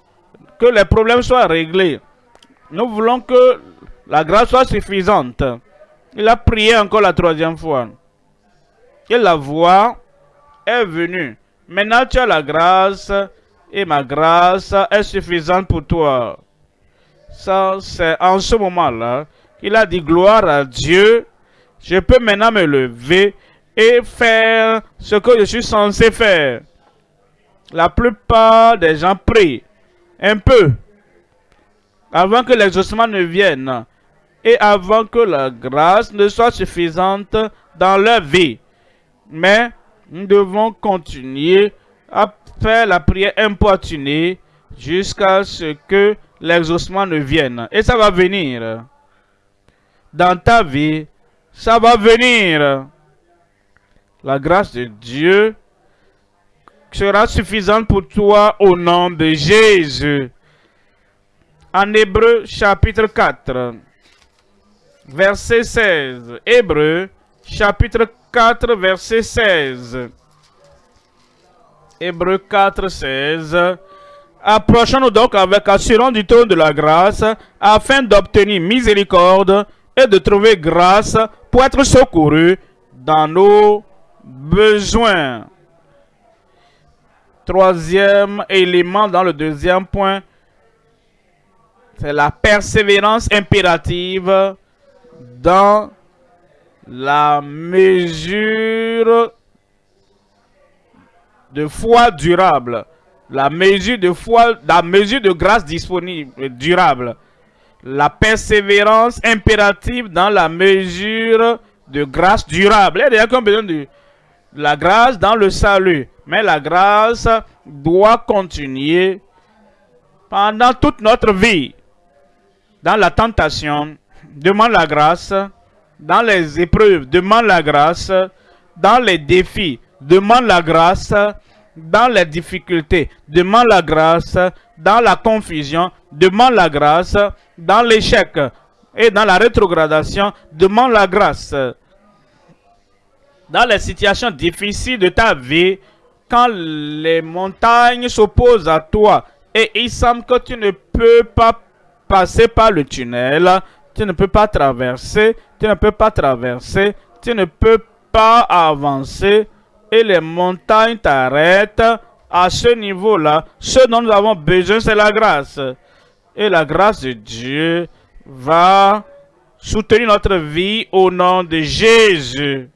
[SPEAKER 1] que les problèmes soient réglés. Nous voulons que la grâce soit suffisante. Il a prié encore la troisième fois. Et la voix est venue. Maintenant tu as la grâce et ma grâce est suffisante pour toi. Ça, c'est en ce moment-là qu'il a dit gloire à Dieu. Je peux maintenant me lever et faire ce que je suis censé faire. La plupart des gens prient un peu avant que l'exaucement ne vienne et avant que la grâce ne soit suffisante dans leur vie. Mais nous devons continuer à faire la prière importunée jusqu'à ce que l'exaucement ne vienne. Et ça va venir. Dans ta vie, ça va venir. La grâce de Dieu sera suffisante pour toi au nom de Jésus. En Hébreu chapitre 4, verset 16. Hébreu chapitre 4, verset 16. Hébreu 4, 16. Approchons-nous donc avec assurance du trône de la grâce, afin d'obtenir miséricorde et de trouver grâce pour être secouru dans nos besoins. Troisième élément dans le deuxième point, c'est la persévérance impérative dans la mesure de foi durable. La mesure de foi, la mesure de grâce disponible, durable. La persévérance impérative dans la mesure de grâce durable. Il y a besoin de la grâce dans le salut? Mais la grâce doit continuer pendant toute notre vie. Dans la tentation, demande la grâce. Dans les épreuves, demande la grâce. Dans les défis, demande la grâce. Dans les difficultés, demande la grâce. Dans la confusion, demande la grâce. Dans l'échec et dans la rétrogradation, demande la grâce. Dans les situations difficiles de ta vie, quand les montagnes s'opposent à toi et il semble que tu ne peux pas passer par le tunnel, tu ne peux pas traverser, tu ne peux pas traverser, tu ne peux pas avancer et les montagnes t'arrêtent. À ce niveau-là, ce dont nous avons besoin, c'est la grâce. Et la grâce de Dieu va soutenir notre vie au nom de Jésus.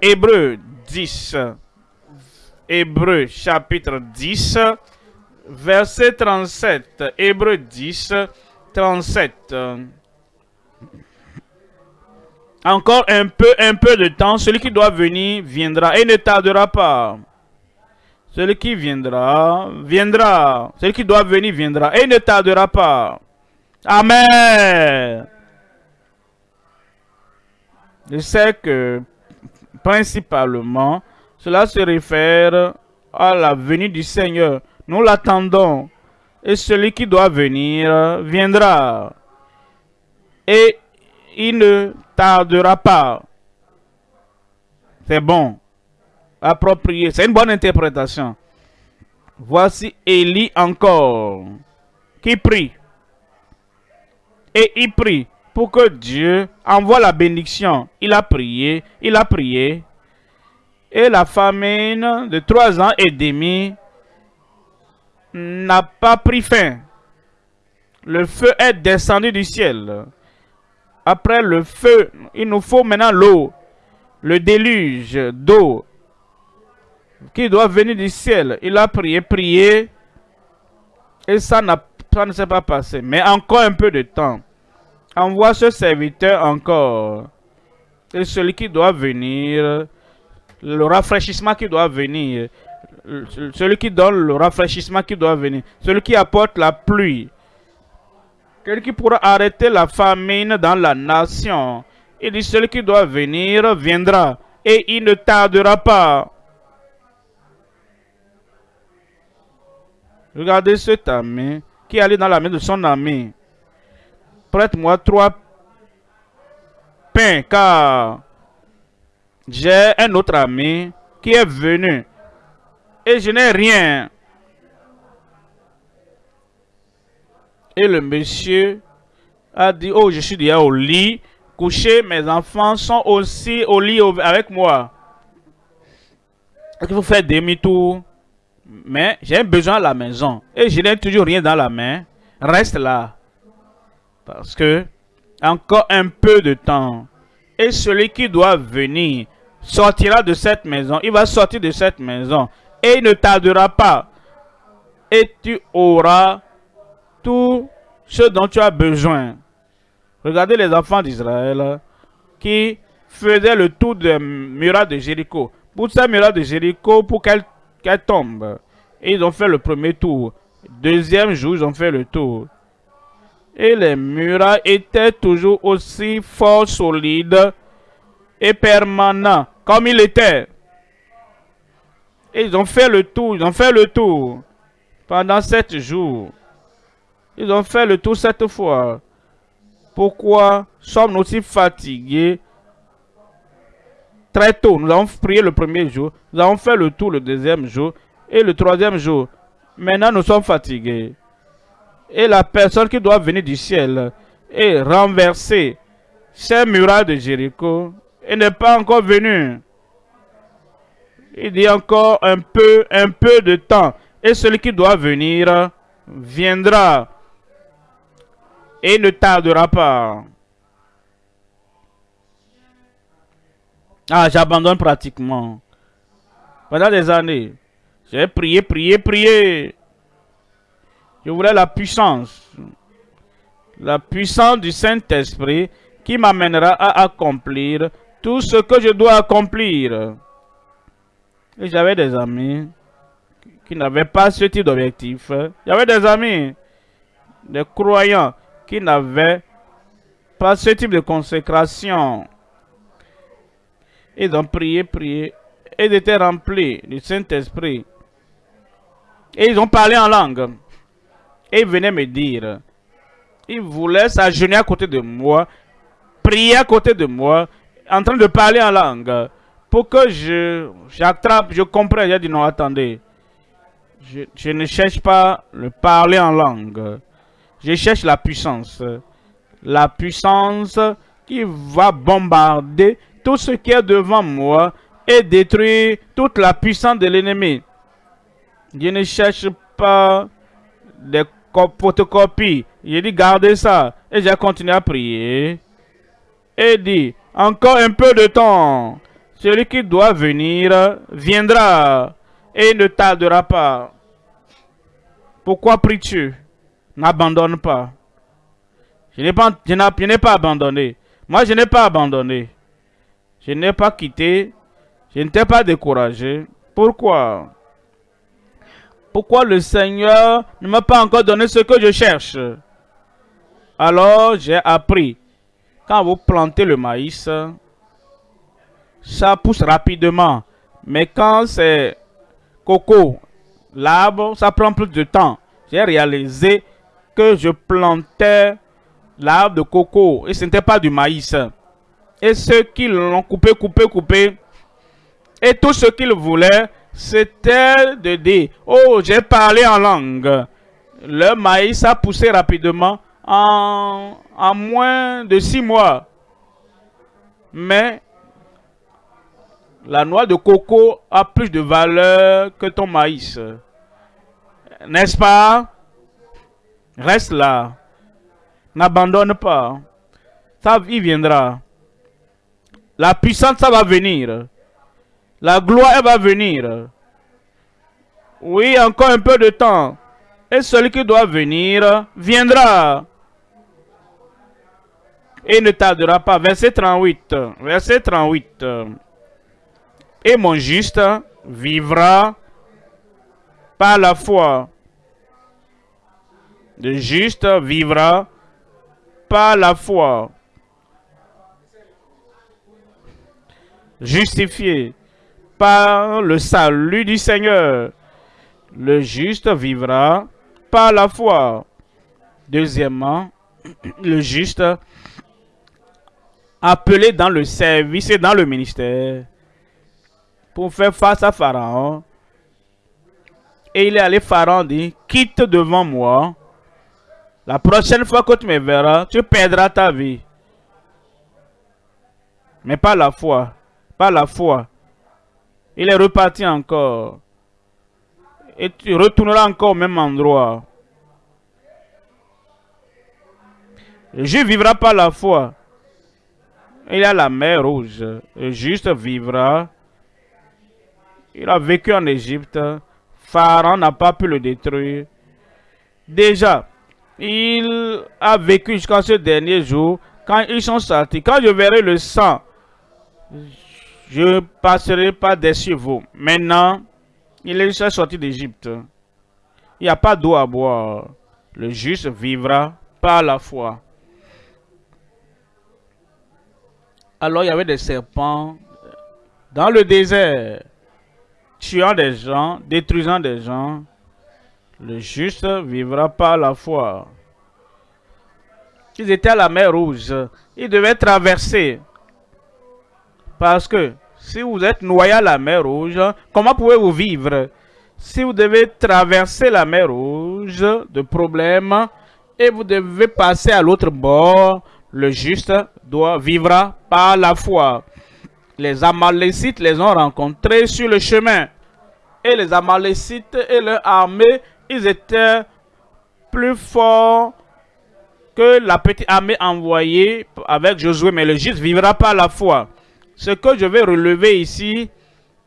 [SPEAKER 1] Hébreu 10. Hébreu chapitre 10, verset 37. Hébreu 10, 37. Encore un peu, un peu de temps. Celui qui doit venir viendra et ne tardera pas. Celui qui viendra, viendra. Celui qui doit venir viendra et ne tardera pas. Amen. Je sais que principalement, cela se réfère à la venue du Seigneur. Nous l'attendons. Et celui qui doit venir viendra. Et il ne tardera pas. C'est bon. Approprié. C'est une bonne interprétation. Voici Élie encore. Qui prie? Et il prie pour que Dieu envoie la bénédiction. Il a prié, il a prié. Et la famine de trois ans et demi n'a pas pris fin. Le feu est descendu du ciel. Après le feu, il nous faut maintenant l'eau. Le déluge d'eau qui doit venir du ciel. Il a prié, prié. Et ça, ça ne s'est pas passé. Mais encore un peu de temps. Envoie ce serviteur encore. Et celui qui doit venir, le rafraîchissement qui doit venir, celui qui donne le rafraîchissement qui doit venir, celui qui apporte la pluie, celui qui pourra arrêter la famine dans la nation. Il dit, celui qui doit venir, viendra. et il ne tardera pas. Regardez cet ami qui allé dans la main de son ami. Prête-moi trois pains, car j'ai un autre ami qui est venu et je n'ai rien. Et le monsieur a dit, oh, je suis déjà au lit, couché, mes enfants sont aussi au lit avec moi. Il faut faire demi-tour? Mais j'ai besoin à la maison. Et je n'ai toujours rien dans la main. Reste là. Parce que, encore un peu de temps. Et celui qui doit venir sortira de cette maison. Il va sortir de cette maison. Et il ne tardera pas. Et tu auras tout ce dont tu as besoin. Regardez les enfants d'Israël qui faisaient le tour de muraille de Jéricho. Pour cette muraille de Jéricho, pour qu'elle tombe. Et ils ont fait le premier tour. Deuxième jour, ils ont fait le tour. Et les murailles étaient toujours aussi fort solides et permanents comme il était. Et ils ont fait le tour, ils ont fait le tour pendant sept jours. Ils ont fait le tour cette fois. Pourquoi sommes-nous aussi fatigués? Très tôt Nous avons prié le premier jour, nous avons fait le tour le deuxième jour et le troisième jour. Maintenant, nous sommes fatigués. Et la personne qui doit venir du ciel et renverser ces murailles de Jéricho et n'est pas encore venue. Il dit encore un peu, un peu de temps. Et celui qui doit venir viendra et ne tardera pas. Ah, j'abandonne pratiquement. Pendant des années, j'ai prié, prié, prié. Je voulais la puissance. La puissance du Saint-Esprit qui m'amènera à accomplir tout ce que je dois accomplir. Et j'avais des amis qui n'avaient pas ce type d'objectif. J'avais des amis, des croyants qui n'avaient pas ce type de consécration. Ils ont prié, prié, et ils étaient remplis du Saint-Esprit. Et ils ont parlé en langue. Et ils venaient me dire, ils voulaient s'agenouiller à côté de moi, prier à côté de moi, en train de parler en langue. Pour que je j'attrape, je comprenne. J'ai dit non, attendez. Je, je, ne cherche pas le parler en langue. Je cherche la puissance. La puissance qui va bombarder tout ce qui est devant moi et détruire toute la puissance de l'ennemi. Je ne cherche pas des photocopies. J'ai dit, gardez ça. Et j'ai continué à prier. Et dit, encore un peu de temps. Celui qui doit venir viendra et ne tardera pas. Pourquoi pries-tu? N'abandonne pas. Je n'ai pas, abandonné. Moi, je n'ai pas abandonné. Je n'ai pas quitté. Je ne t'ai pas découragé. Pourquoi? Pourquoi le Seigneur ne m'a pas encore donné ce que je cherche? Alors j'ai appris. Quand vous plantez le maïs, ça pousse rapidement. Mais quand c'est coco, l'arbre, ça prend plus de temps. J'ai réalisé que je plantais l'arbre de coco et ce n'était pas du maïs. Et ceux qui l'ont coupé, coupé, coupé, et tout ce qu'ils voulaient, c'était de dire, oh, j'ai parlé en langue. Le maïs a poussé rapidement en, en moins de six mois. Mais la noix de coco a plus de valeur que ton maïs. N'est-ce pas? Reste là. N'abandonne pas. Ça, y viendra. La puissance, ça va venir. La gloire, elle va venir. Oui, encore un peu de temps. Et celui qui doit venir viendra. Et ne tardera pas. Verset 38. Verset 38. Et mon juste vivra par la foi. Le juste vivra par la foi. justifié par le salut du Seigneur. Le juste vivra par la foi. Deuxièmement, (clears throat) le juste appelé dans le service et dans le ministère pour faire face à Pharaon. Et il est allé, Pharaon dit, quitte devant moi. La prochaine fois que tu me verras, tu perdras ta vie. Mais pas la foi. Pas la foi. Il est reparti encore. Et tu retourneras encore au même endroit. Le juif vivra par la foi. Il a la mer rouge. Juste vivra. Il a vécu en Égypte. Pharaon n'a pas pu le détruire. Déjà, il a vécu jusqu'à ce dernier jour. Quand ils sont sortis, quand je verrai le sang, je passerai pas des vous. Maintenant, il est sorti d'Égypte. Il n'y a pas d'eau à boire. Le juste vivra par la foi. Alors il y avait des serpents dans le désert, tuant des gens, détruisant des gens. Le juste vivra par la foi. Ils étaient à la mer Rouge. Ils devaient traverser. Parce que si vous êtes noyé à la mer Rouge, comment pouvez-vous vivre? Si vous devez traverser la mer Rouge de problèmes et vous devez passer à l'autre bord, le juste doit vivra par la foi. Les Amalécites les ont rencontrés sur le chemin. Et les Amalécites et leur armée, ils étaient plus forts que la petite armée envoyée avec Josué. Mais le juste vivra par la foi. Ce que je vais relever ici,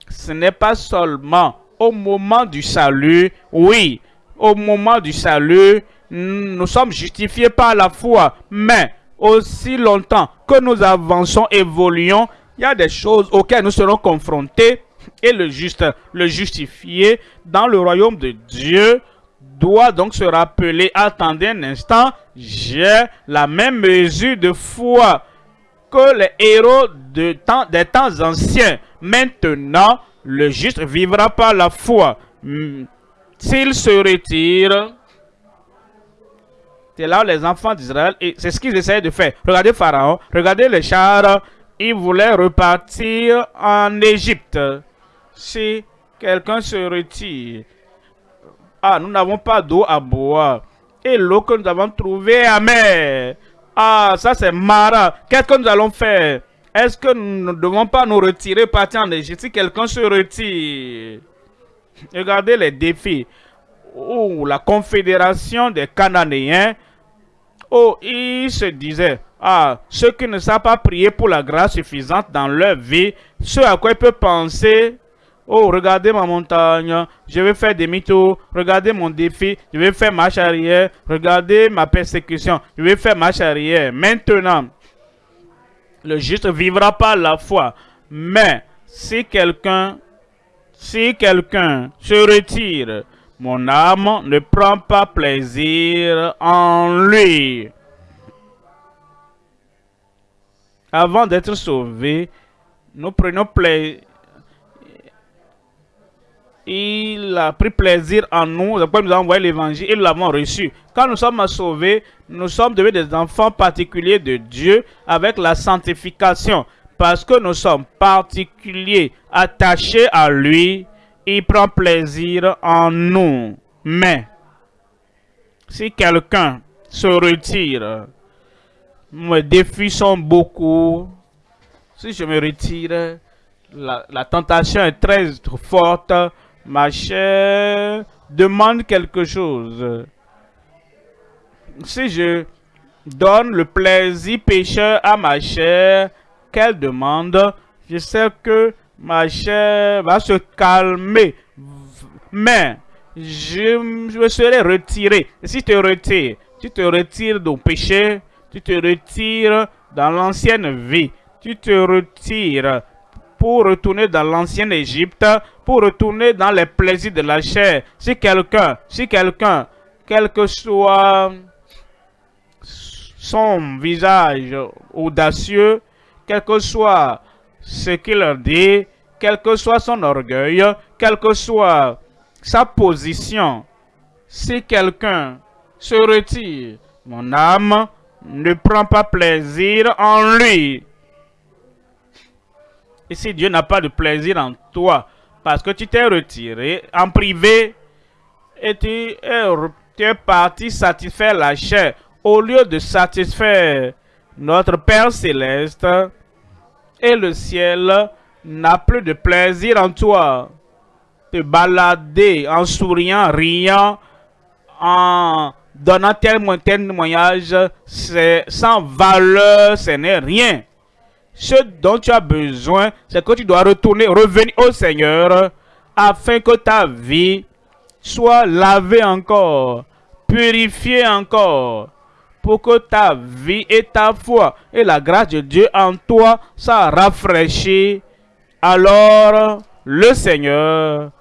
[SPEAKER 1] ce n'est pas seulement au moment du salut. Oui, au moment du salut, nous sommes justifiés par la foi. Mais aussi longtemps que nous avançons, évoluons, il y a des choses auxquelles nous serons confrontés et le juste, le justifié dans le royaume de Dieu doit donc se rappeler, attendez un instant, j'ai la même mesure de foi que les héros des temps anciens. Maintenant, le juste vivra par la foi. Hmm. S'il se retire, c'est là les enfants d'Israël, et c'est ce qu'ils essayaient de faire. Regardez Pharaon, regardez les chars, ils voulaient repartir en Égypte. Si quelqu'un se retire, ah, nous n'avons pas d'eau à boire. Et l'eau que nous avons trouvée est amère. Ah, ça c'est marrant. Qu'est-ce que nous allons faire? Est-ce que nous ne devons pas nous retirer, partir en Égypte si quelqu'un se retire? Regardez les défis. Oh, la confédération des Cananéens Oh, il se disait, ah, ceux qui ne savent pas prier pour la grâce suffisante dans leur vie, ceux à quoi ils peuvent penser, oh, regardez ma montagne, je vais faire demi-tour, regardez mon défi, je vais faire marche arrière, regardez ma persécution, je vais faire marche arrière. Maintenant, le juste vivra par la foi. Mais si quelqu'un, si quelqu'un se retire, mon âme ne prend pas plaisir en lui. Avant d'être sauvé, nous prenons plaisir. Il a pris plaisir en nous, après nous a envoyé l'évangile et nous l'avons reçu. Quand nous sommes sauvés, nous sommes devenus des enfants particuliers de Dieu avec la sanctification. Parce que nous sommes particuliers, attachés à lui, il prend plaisir en nous. Mais, si quelqu'un se retire, mes défis sont beaucoup. Si je me retire, la, tentation est très forte. Ma chair demande quelque chose. Si je donne le plaisir pécheur à ma chair, qu'elle demande, je sais que ma chair va se calmer. Mais je, me serai retiré. si tu te retires, tu te retires du péché, tu te retires dans l'ancienne vie, tu te retires pour retourner dans l'ancienne Égypte, pour retourner dans les plaisirs de la chair. Si quelqu'un, si quelqu'un, quel que soit son visage audacieux, quel que soit ce qu'il dit, quel que soit son orgueil, quelle que soit sa position. Si quelqu'un se retire, mon âme ne prend pas plaisir en lui. Et si Dieu n'a pas de plaisir en toi, parce que tu t'es retiré en privé et tu es, parti satisfaire la chair, au lieu de satisfaire notre Père Céleste, et le ciel n'a plus de plaisir en toi. Te balader en souriant, riant, en donnant tel témoignage, c'est sans valeur, ce n'est rien. Ce dont tu as besoin, c'est que tu dois retourner, revenir au Seigneur, afin que ta vie soit lavée encore, purifiée encore, pour que ta vie et ta foi et la grâce de Dieu en toi soient rafraîchies. Alors, le Seigneur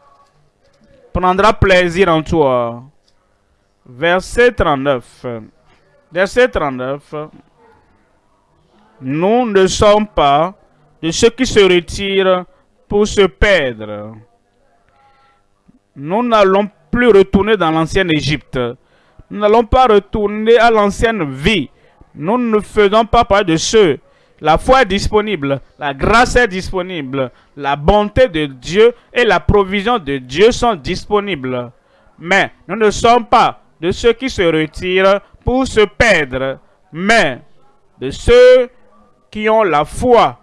[SPEAKER 1] prendra plaisir en toi. Verset 39. Verset 39. Nous ne sommes pas de ceux qui se retirent pour se perdre. Nous n'allons plus retourner dans l'ancienne Égypte. Nous n'allons pas retourner à l'ancienne vie. Nous ne faisons pas partie de ceux. La foi est disponible, la grâce est disponible, la bonté de Dieu et la provision de Dieu sont disponibles. Mais nous ne sommes pas de ceux qui se retirent pour se perdre, mais de ceux qui ont la foi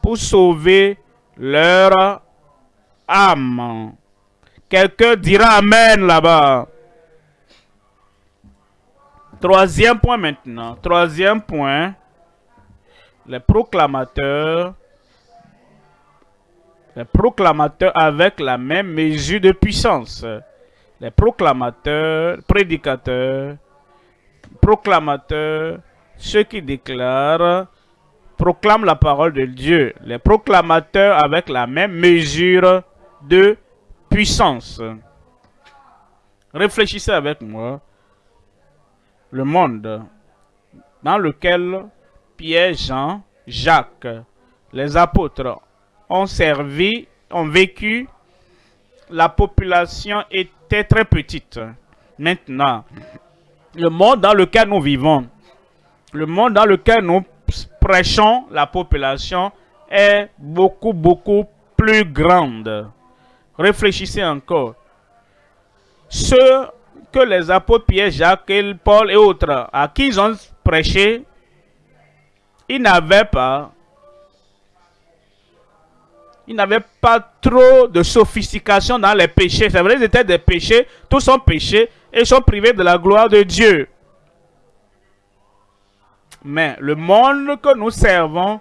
[SPEAKER 1] pour sauver leur âme. Quelqu'un dira Amen là-bas. Troisième point maintenant. Troisième point. Les proclamateurs. Les proclamateurs avec la même mesure de puissance. Les proclamateurs, prédicateurs, proclamateurs, ceux qui déclarent proclament la parole de Dieu, les proclamateurs avec la même mesure de puissance. Réfléchissez avec moi. Le monde dans lequel Pierre, Jean, Jacques, les apôtres ont servi, ont vécu, la population était très petite. Maintenant, le monde dans lequel nous vivons, le monde dans lequel nous prêchons, la population est beaucoup, beaucoup plus grande. Réfléchissez encore. Ceux que les apôtres Pierre, Jacques, Paul et autres, à qui ils ont prêché, ils n'avaient pas ils n'avaient pas trop de sophistication dans les péchés. C'est vrai, ils étaient des péchés, tous sont péchés et sont privés de la gloire de Dieu. Mais le monde que nous servons,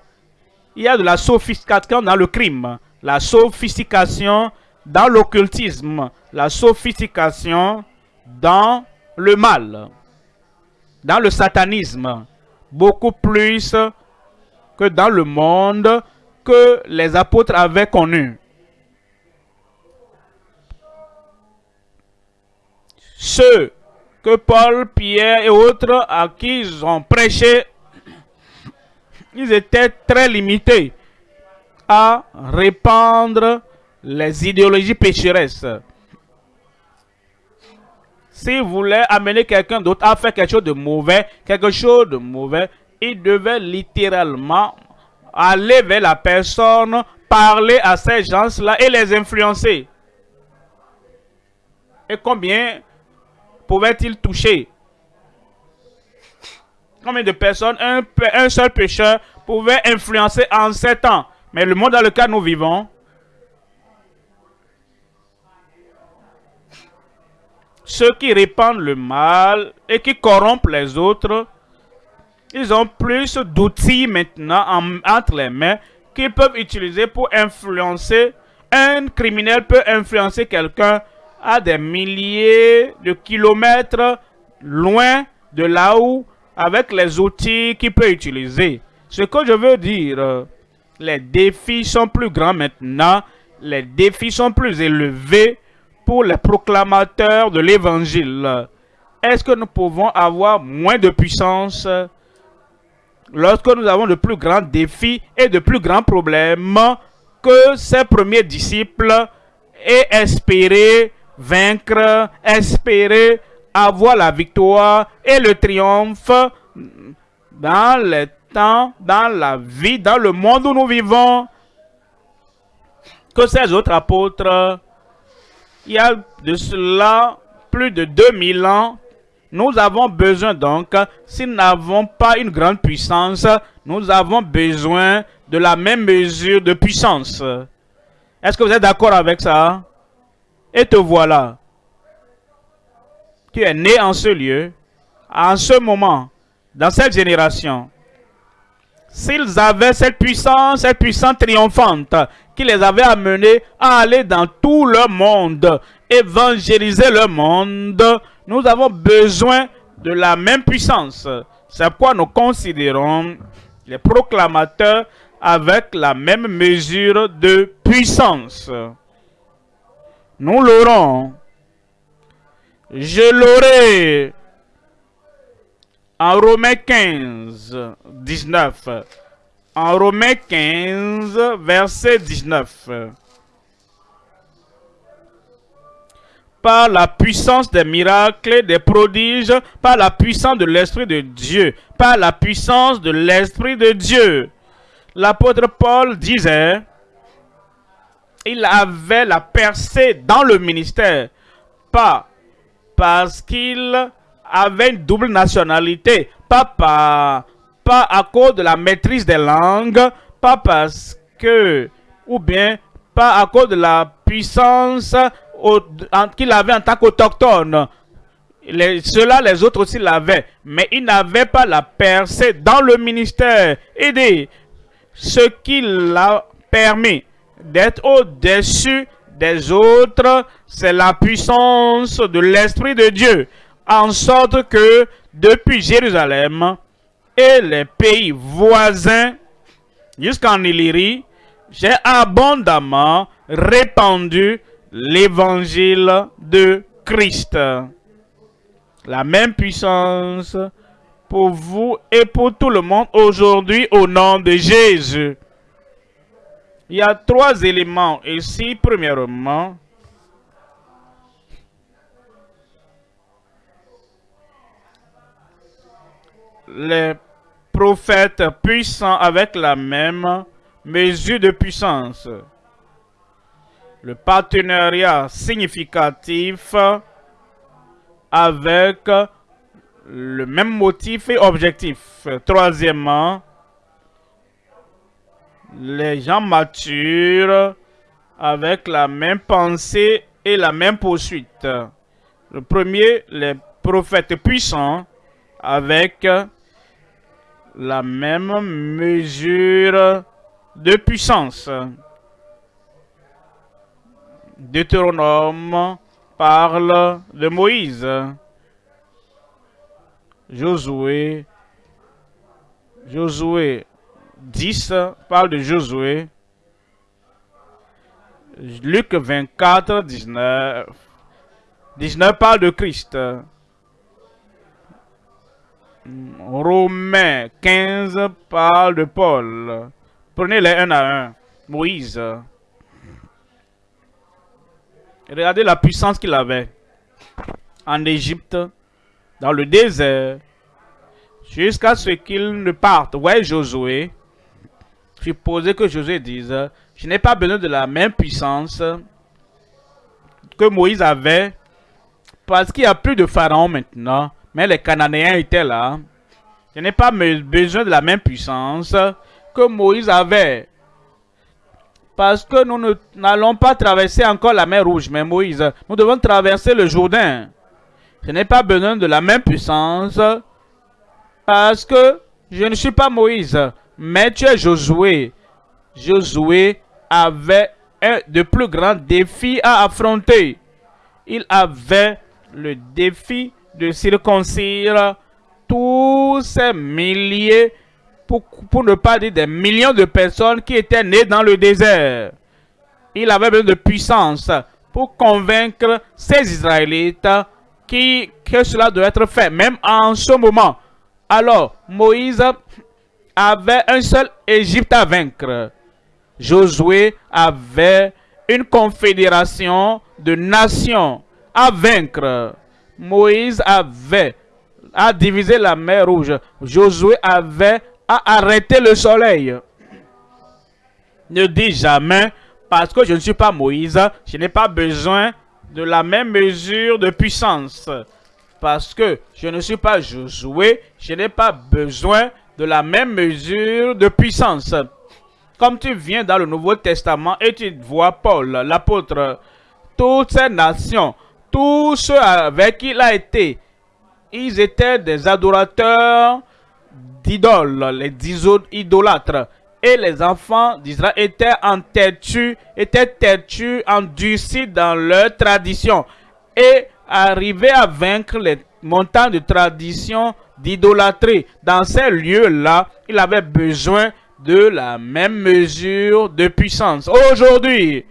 [SPEAKER 1] il y a de la sophistication dans le crime, la sophistication dans l'occultisme, la sophistication dans le mal, dans le satanisme, beaucoup plus que dans le monde que les apôtres avaient connu. Ceux que Paul, Pierre et autres à qui ils ont prêché ils étaient très limités à répandre les idéologies pécheresses. S'ils voulaient amener quelqu'un d'autre à faire quelque chose de mauvais, quelque chose de mauvais, ils devaient littéralement aller vers la personne, parler à ces gens-là et les influencer. Et combien pouvaient-ils toucher? Combien de personnes un, seul pécheur pouvait influencer en sept ans? Mais le monde dans lequel nous vivons, ceux qui répandent le mal et qui corrompent les autres, ils ont plus d'outils maintenant entre les mains qu'ils peuvent utiliser pour influencer. Un criminel peut influencer quelqu'un à des milliers de kilomètres loin de là où avec les outils qu'il peut utiliser. Ce que je veux dire, les défis sont plus grands maintenant, les défis sont plus élevés pour les proclamateurs de l'évangile. Est-ce que nous pouvons avoir moins de puissance lorsque nous avons de plus grands défis et de plus grands problèmes que ces premiers disciples et espérer vaincre, espérer avoir la victoire et le triomphe dans les temps, dans la vie, dans le monde où nous vivons, que ces autres apôtres, il y a de cela plus de 2000 ans, nous avons besoin donc, si nous n'avons pas une grande puissance, nous avons besoin de la même mesure de puissance. Est-ce que vous êtes d'accord avec ça? Et te voilà. Tu es né en ce lieu, en ce moment, dans cette génération. S'ils avaient cette puissance, cette puissance triomphante qui les avait amenés à aller dans tout le monde, évangéliser le monde, nous avons besoin de la même puissance. C'est pourquoi nous considérons les proclamateurs avec la même mesure de puissance. Nous l'aurons. Je l'aurai. En Romains 15, 19. En Romains 15, verset 19. par la puissance des miracles, des prodiges, par la puissance de l'Esprit de Dieu, par la puissance de l'Esprit de Dieu. L'apôtre Paul disait, il avait la percée dans le ministère, pas parce qu'il avait une double nationalité, pas, pas, à cause de la maîtrise des langues, pas parce que, ou bien pas à cause de la puissance qu'il avait en tant qu'autochtone. Cela, les autres aussi l'avaient. Mais il n'avait pas la percée dans le ministère. Et ce qui l'a permis d'être au-dessus des autres, c'est la puissance de l'Esprit de Dieu. En sorte que depuis Jérusalem et les pays voisins jusqu'en Illyrie, j'ai abondamment répandu l'évangile de Christ. La même puissance pour vous et pour tout le monde aujourd'hui au nom de Jésus. Il y a trois éléments ici. Premièrement, les prophètes puissants avec la même mesure de puissance le partenariat significatif avec le même motif et objectif. Troisièmement, les gens matures avec la même pensée et la même poursuite. Le premier, les prophètes puissants avec la même mesure de puissance. Deutéronome parle de Moïse. Josué, Josué 10 parle de Josué. Luc 24, 19. 19 parle de Christ. Romains 15 parle de Paul. Prenez-les un à un. Moïse. Regardez la puissance qu'il avait en Égypte, dans le désert, jusqu'à ce qu'il ne parte. Ouais, Josué, supposez que Josué dise, je n'ai pas besoin de la même puissance que Moïse avait, parce qu'il n'y a plus de Pharaon maintenant, mais les Cananéens étaient là. Je n'ai pas besoin de la même puissance que Moïse avait. Parce que nous n'allons pas traverser encore la mer Rouge, mais Moïse, nous devons traverser le Jourdain. Je n'ai pas besoin de la même puissance parce que je ne suis pas Moïse, mais tu es Josué. Josué avait un de plus grands défis à affronter. Il avait le défi de circoncire tous ces milliers pour, ne pas dire des millions de personnes qui étaient nées dans le désert. Il avait besoin de puissance pour convaincre ces Israélites qui, que cela doit être fait, même en ce moment. Alors, Moïse avait un seul Égypte à vaincre. Josué avait une confédération de nations à vaincre. Moïse avait à diviser la mer rouge. Josué avait à arrêter le soleil. Ne dis jamais, parce que je ne suis pas Moïse, je n'ai pas besoin de la même mesure de puissance. Parce que je ne suis pas Josué, je n'ai pas besoin de la même mesure de puissance. Comme tu viens dans le Nouveau Testament et tu vois Paul, l'apôtre, toutes ces nations, tous ceux avec qui il a été, ils étaient des adorateurs d'idoles, les idolâtres. Et les enfants d'Israël étaient en têtu, étaient têtus, endurcis dans leur tradition. Et arrivaient à vaincre les montants de tradition d'idolâtrie. Dans ces lieux-là, il avait besoin de la même mesure de puissance. Aujourd'hui,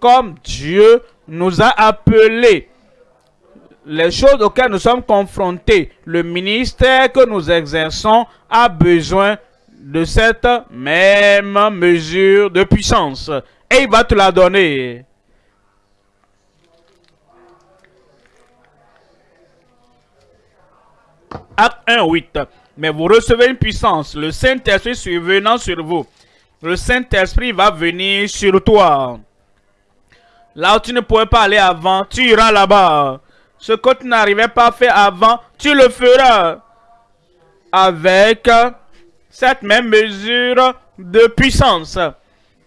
[SPEAKER 1] comme Dieu nous a appelés, les choses auxquelles nous sommes confrontés, le ministère que nous exerçons a besoin de cette même mesure de puissance. Et il va te la donner. Acte 1, 8. Mais vous recevez une puissance. Le Saint-Esprit survenant sur vous. Le Saint-Esprit va venir sur toi. Là où tu ne pouvais pas aller avant, tu iras là-bas. Ce que tu n'arrivais pas à faire avant, tu le feras. Avec cette même mesure de puissance.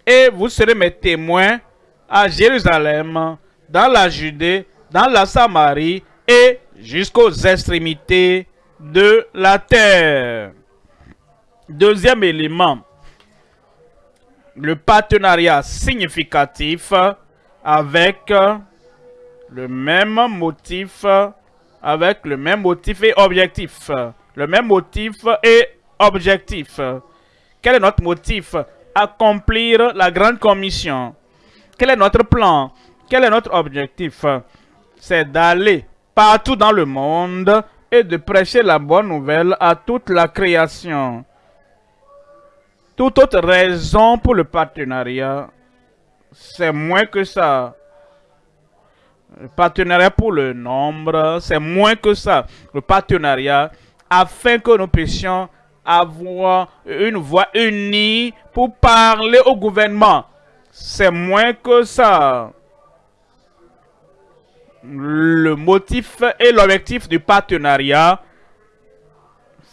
[SPEAKER 1] Et vous serez mes témoins à Jérusalem, dans la Judée, dans la Samarie et jusqu'aux extrémités de la terre. Deuxième élément, le partenariat significatif avec le même motif, avec le même motif et objectif. Le même motif et objectif. Quel est notre motif? Accomplir la grande commission. Quel est notre plan? Quel est notre objectif? C'est d'aller partout dans le monde et de prêcher la bonne nouvelle à toute la création. Toute autre raison pour le partenariat, c'est moins que ça. Le partenariat pour le nombre, c'est moins que ça. Le partenariat, afin que nous puissions avoir une voix unie pour parler au gouvernement. C'est moins que ça le motif et l'objectif du partenariat,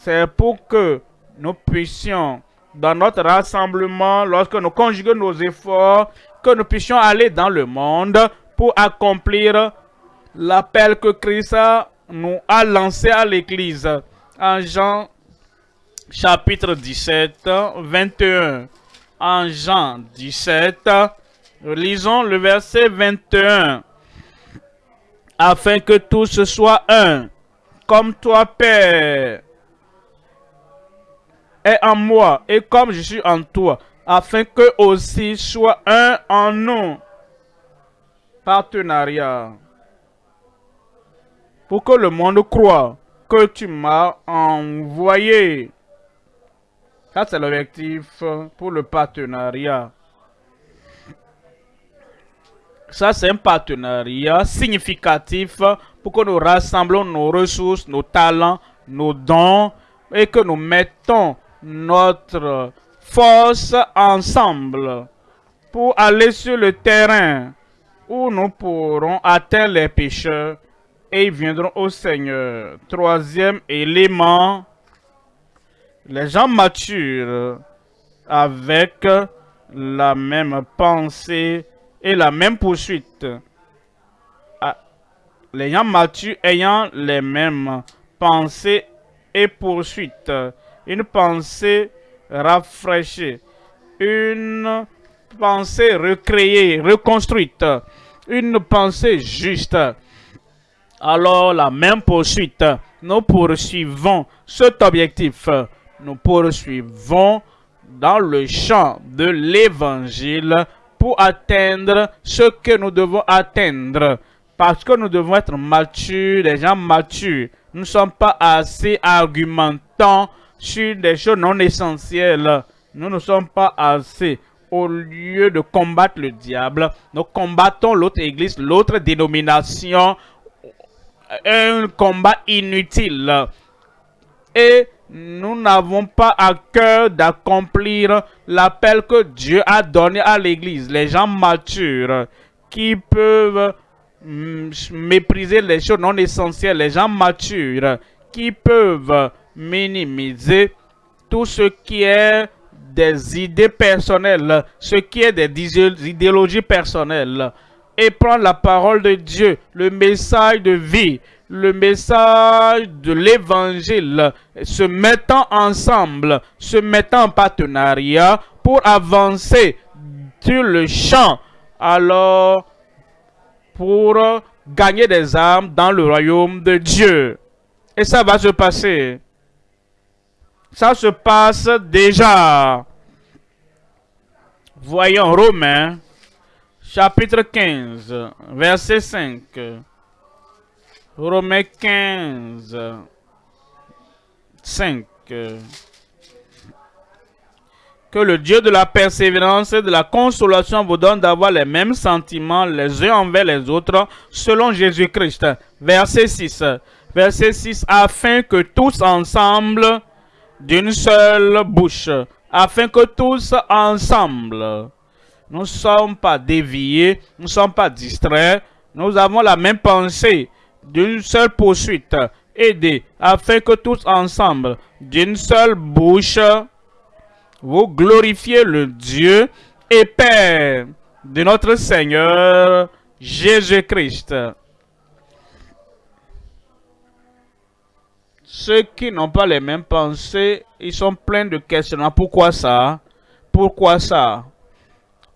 [SPEAKER 1] c'est pour que nous puissions, dans notre rassemblement, lorsque nous conjuguons nos efforts, que nous puissions aller dans le monde pour accomplir l'appel que Christ nous a lancé à l'Église. En Jean chapitre 17, 21. En Jean 17, lisons le verset 21 afin que tous soient un, comme toi, Père, est en moi, et comme je suis en toi, afin que aussi soit un en nous. Partenariat. Pour que le monde croit que tu m'as envoyé. Ça, c'est l'objectif pour le partenariat. Ça, c'est un partenariat significatif pour que nous rassemblons nos ressources, nos talents, nos dons et que nous mettons notre force ensemble pour aller sur le terrain où nous pourrons atteindre les pécheurs et ils viendront au Seigneur. Troisième élément, les gens matures avec la même pensée et la même poursuite. Les gens ayant les mêmes pensées et poursuites. Une pensée rafraîchie. Une pensée recréée, reconstruite. Une pensée juste. Alors la même poursuite. Nous poursuivons cet objectif. Nous poursuivons dans le champ de l'évangile pour atteindre ce que nous devons atteindre. Parce que nous devons être matures, des gens matures. Nous ne sommes pas assez argumentants sur des choses non essentielles. Nous ne sommes pas assez. Au lieu de combattre le diable, nous combattons l'autre église, l'autre dénomination, un combat inutile. Et nous n'avons pas à cœur d'accomplir l'appel que Dieu a donné à l'église. Les gens matures qui peuvent mm, mépriser les choses non essentielles, les gens matures qui peuvent minimiser tout ce qui est des idées personnelles, ce qui est des idéologies personnelles, et prendre la parole de Dieu, le message de vie, le message de l'évangile, se mettant ensemble, se mettant en partenariat pour avancer sur le champ, alors pour gagner des âmes dans le royaume de Dieu. Et ça va se passer. Ça se passe déjà. Voyons Romains, chapitre 15, verset 5. Romains 15, 5. Que le Dieu de la persévérance et de la consolation vous donne d'avoir les mêmes sentiments les uns envers les autres selon Jésus-Christ. Verset 6. Verset 6. Afin que tous ensemble d'une seule bouche, afin que tous ensemble, nous ne sommes pas déviés, nous ne sommes pas distraits, nous avons la même pensée, d'une seule poursuite, aidez, afin que tous ensemble, d'une seule bouche, vous glorifiez le Dieu et Père de notre Seigneur Jésus-Christ. Ceux qui n'ont pas les mêmes pensées, ils sont pleins de questionnements. Pourquoi ça? Pourquoi ça?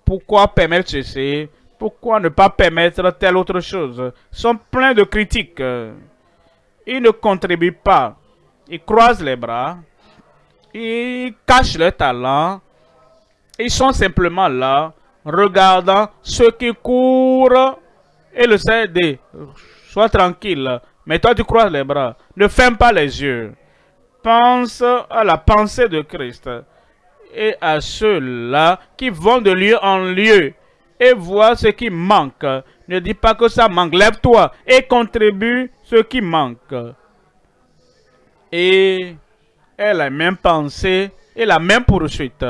[SPEAKER 1] Pourquoi permettre ceci? Pourquoi ne pas permettre telle autre chose? Sont pleins de critiques. Ils ne contribuent pas. Ils croisent les bras. Ils cachent leur talent. Ils sont simplement là, regardant ceux qui courent et le CD. Sois tranquille. Mais toi, tu croises les bras. Ne ferme pas les yeux. Pense à la pensée de Christ et à ceux-là qui vont de lieu en lieu et voient ce qui manque. Ne dis pas que ça manque. Lève-toi et contribue ce qui manque. Et elle a la même pensée et la même poursuite.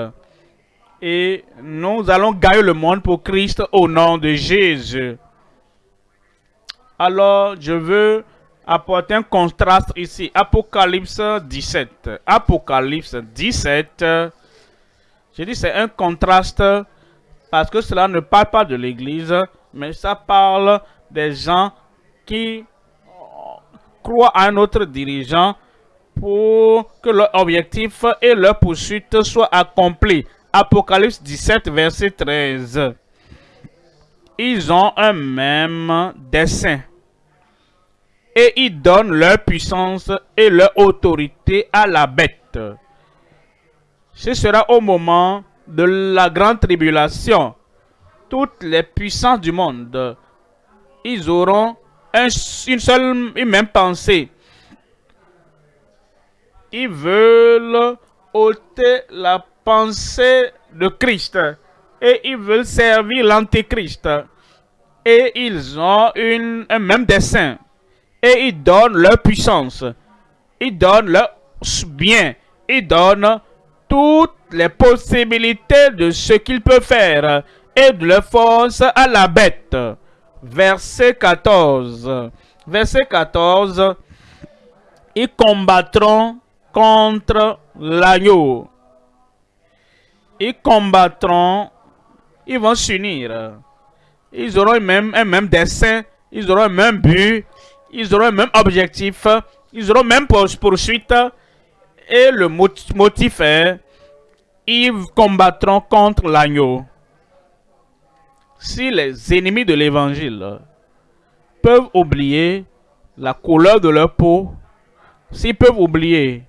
[SPEAKER 1] Et nous allons gagner le monde pour Christ au nom de Jésus. Alors, je veux apporter un contraste ici. Apocalypse 17. Apocalypse 17. Je dis c'est un contraste parce que cela ne parle pas de l'Église, mais ça parle des gens qui croient à un autre dirigeant pour que leur objectif et leur poursuite soient accomplis. Apocalypse 17, verset 13. Ils ont un même dessein et ils donnent leur puissance et leur autorité à la bête. Ce sera au moment de la grande tribulation. Toutes les puissances du monde, ils auront une seule et même pensée. Ils veulent ôter la pensée de Christ et ils veulent servir l'antéchrist. Et ils ont une, un même dessein et ils donnent leur puissance. Ils donnent leur bien. Ils donnent toutes les possibilités de ce qu'ils peuvent faire et de leur force à la bête. Verset 14. Verset 14. Ils combattront contre l'agneau. Ils combattront, ils vont s'unir. Ils auront même, un même dessein, ils auront un même but, ils auront le même objectif, ils auront même poursuite, et le motif est, ils combattront contre l'agneau. Si les ennemis de l'évangile peuvent oublier la couleur de leur peau, s'ils peuvent oublier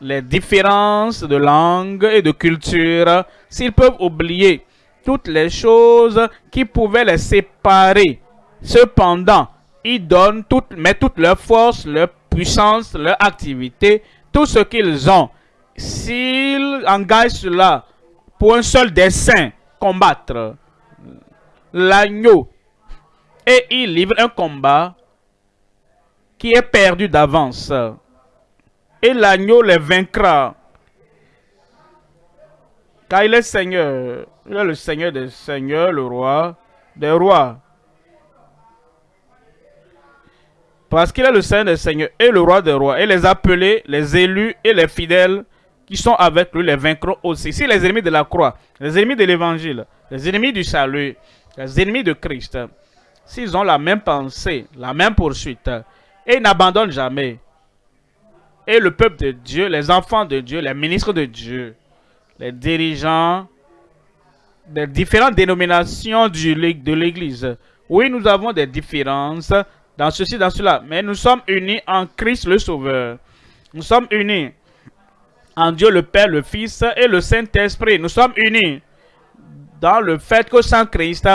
[SPEAKER 1] les différences de langue et de culture, s'ils peuvent oublier toutes les choses qui pouvaient les séparer, cependant, ils donnent toutes, mettent toute leur force, leur puissance, leur activité tout ce qu'ils ont, s'ils engagent cela pour un seul dessein, combattre l'agneau, et ils livrent un combat qui est perdu d'avance, et l'agneau les vaincra. Car il est Seigneur, il est le Seigneur des Seigneurs, le roi des rois. Parce qu'il est le Seigneur des Seigneurs et le roi des rois. Et les appelés, les élus et les fidèles qui sont avec lui les vaincront aussi. Si les ennemis de la croix, les ennemis de l'évangile, les ennemis du salut, les ennemis de Christ, s'ils ont la même pensée, la même poursuite, et n'abandonnent jamais, et le peuple de Dieu, les enfants de Dieu, les ministres de Dieu, les dirigeants des différentes dénominations de l'Église, oui, nous avons des différences dans ceci, dans cela. Mais nous sommes unis en Christ le Sauveur. Nous sommes unis en Dieu le Père, le Fils et le Saint-Esprit. Nous sommes unis dans le fait que sans Christ,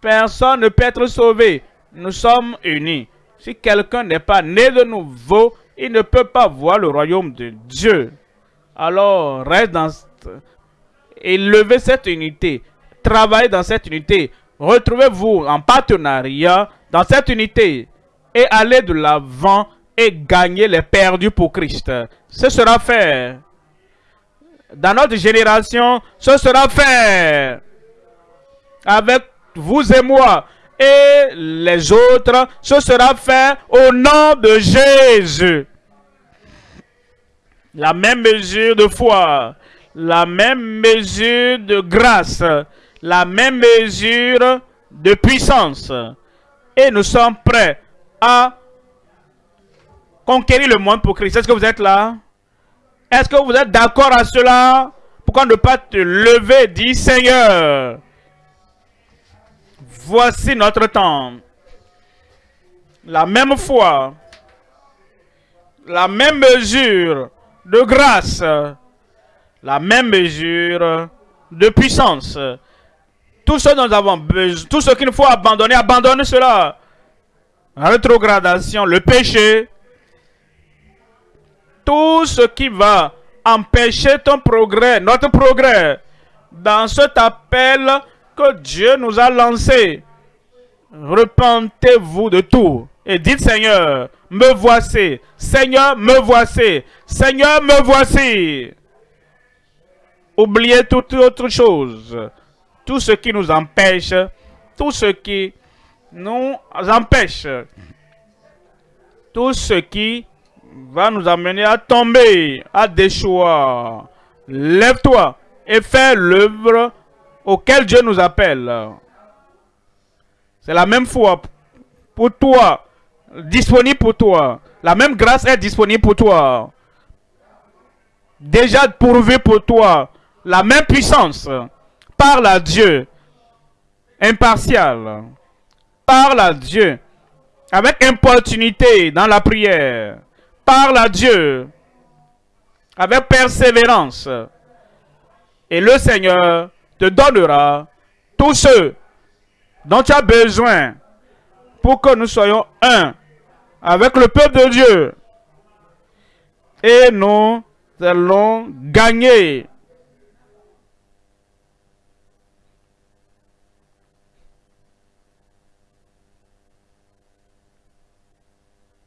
[SPEAKER 1] personne ne peut être sauvé. Nous sommes unis. Si quelqu'un n'est pas né de nouveau, il ne peut pas voir le royaume de Dieu. Alors, reste dans... Élevez cette unité. Travaillez dans cette unité. Retrouvez-vous en partenariat dans cette unité et allez de l'avant et gagner les perdus pour Christ. Ce sera fait. Dans notre génération, ce sera fait. Avec vous et moi et les autres, ce sera fait au nom de Jésus. La même mesure de foi, la même mesure de grâce, la même mesure de puissance. Et nous sommes prêts à conquérir le monde pour Christ. Est-ce que vous êtes là? Est-ce que vous êtes d'accord à cela? Pourquoi ne pas te lever, dit Seigneur? Voici notre temps. La même foi, la même mesure de grâce, la même mesure de puissance. Tout ce dont nous avons besoin, tout ce qu'il faut abandonner, abandonne cela. Rétrogradation, le péché, tout ce qui va empêcher ton progrès, notre progrès, dans cet appel que Dieu nous a lancé. Repentez-vous de tout et dites Seigneur, me voici. Seigneur, me voici. Seigneur, me voici. Oubliez toute autre chose. Tout ce qui nous empêche, tout ce qui nous empêche, tout ce qui va nous amener à tomber, à déchoir. Lève-toi et fais l'œuvre auquel Dieu nous appelle. C'est la même foi pour toi, disponible pour toi. La même grâce est disponible pour toi. Déjà pourvu pour toi. La même puissance. Parle à Dieu. Impartial. Parle à Dieu. Avec importunité dans la prière. Parle à Dieu. Avec persévérance. Et le Seigneur te donnera tous ceux dont tu as besoin pour que nous soyons un avec le peuple de Dieu. Et nous allons gagner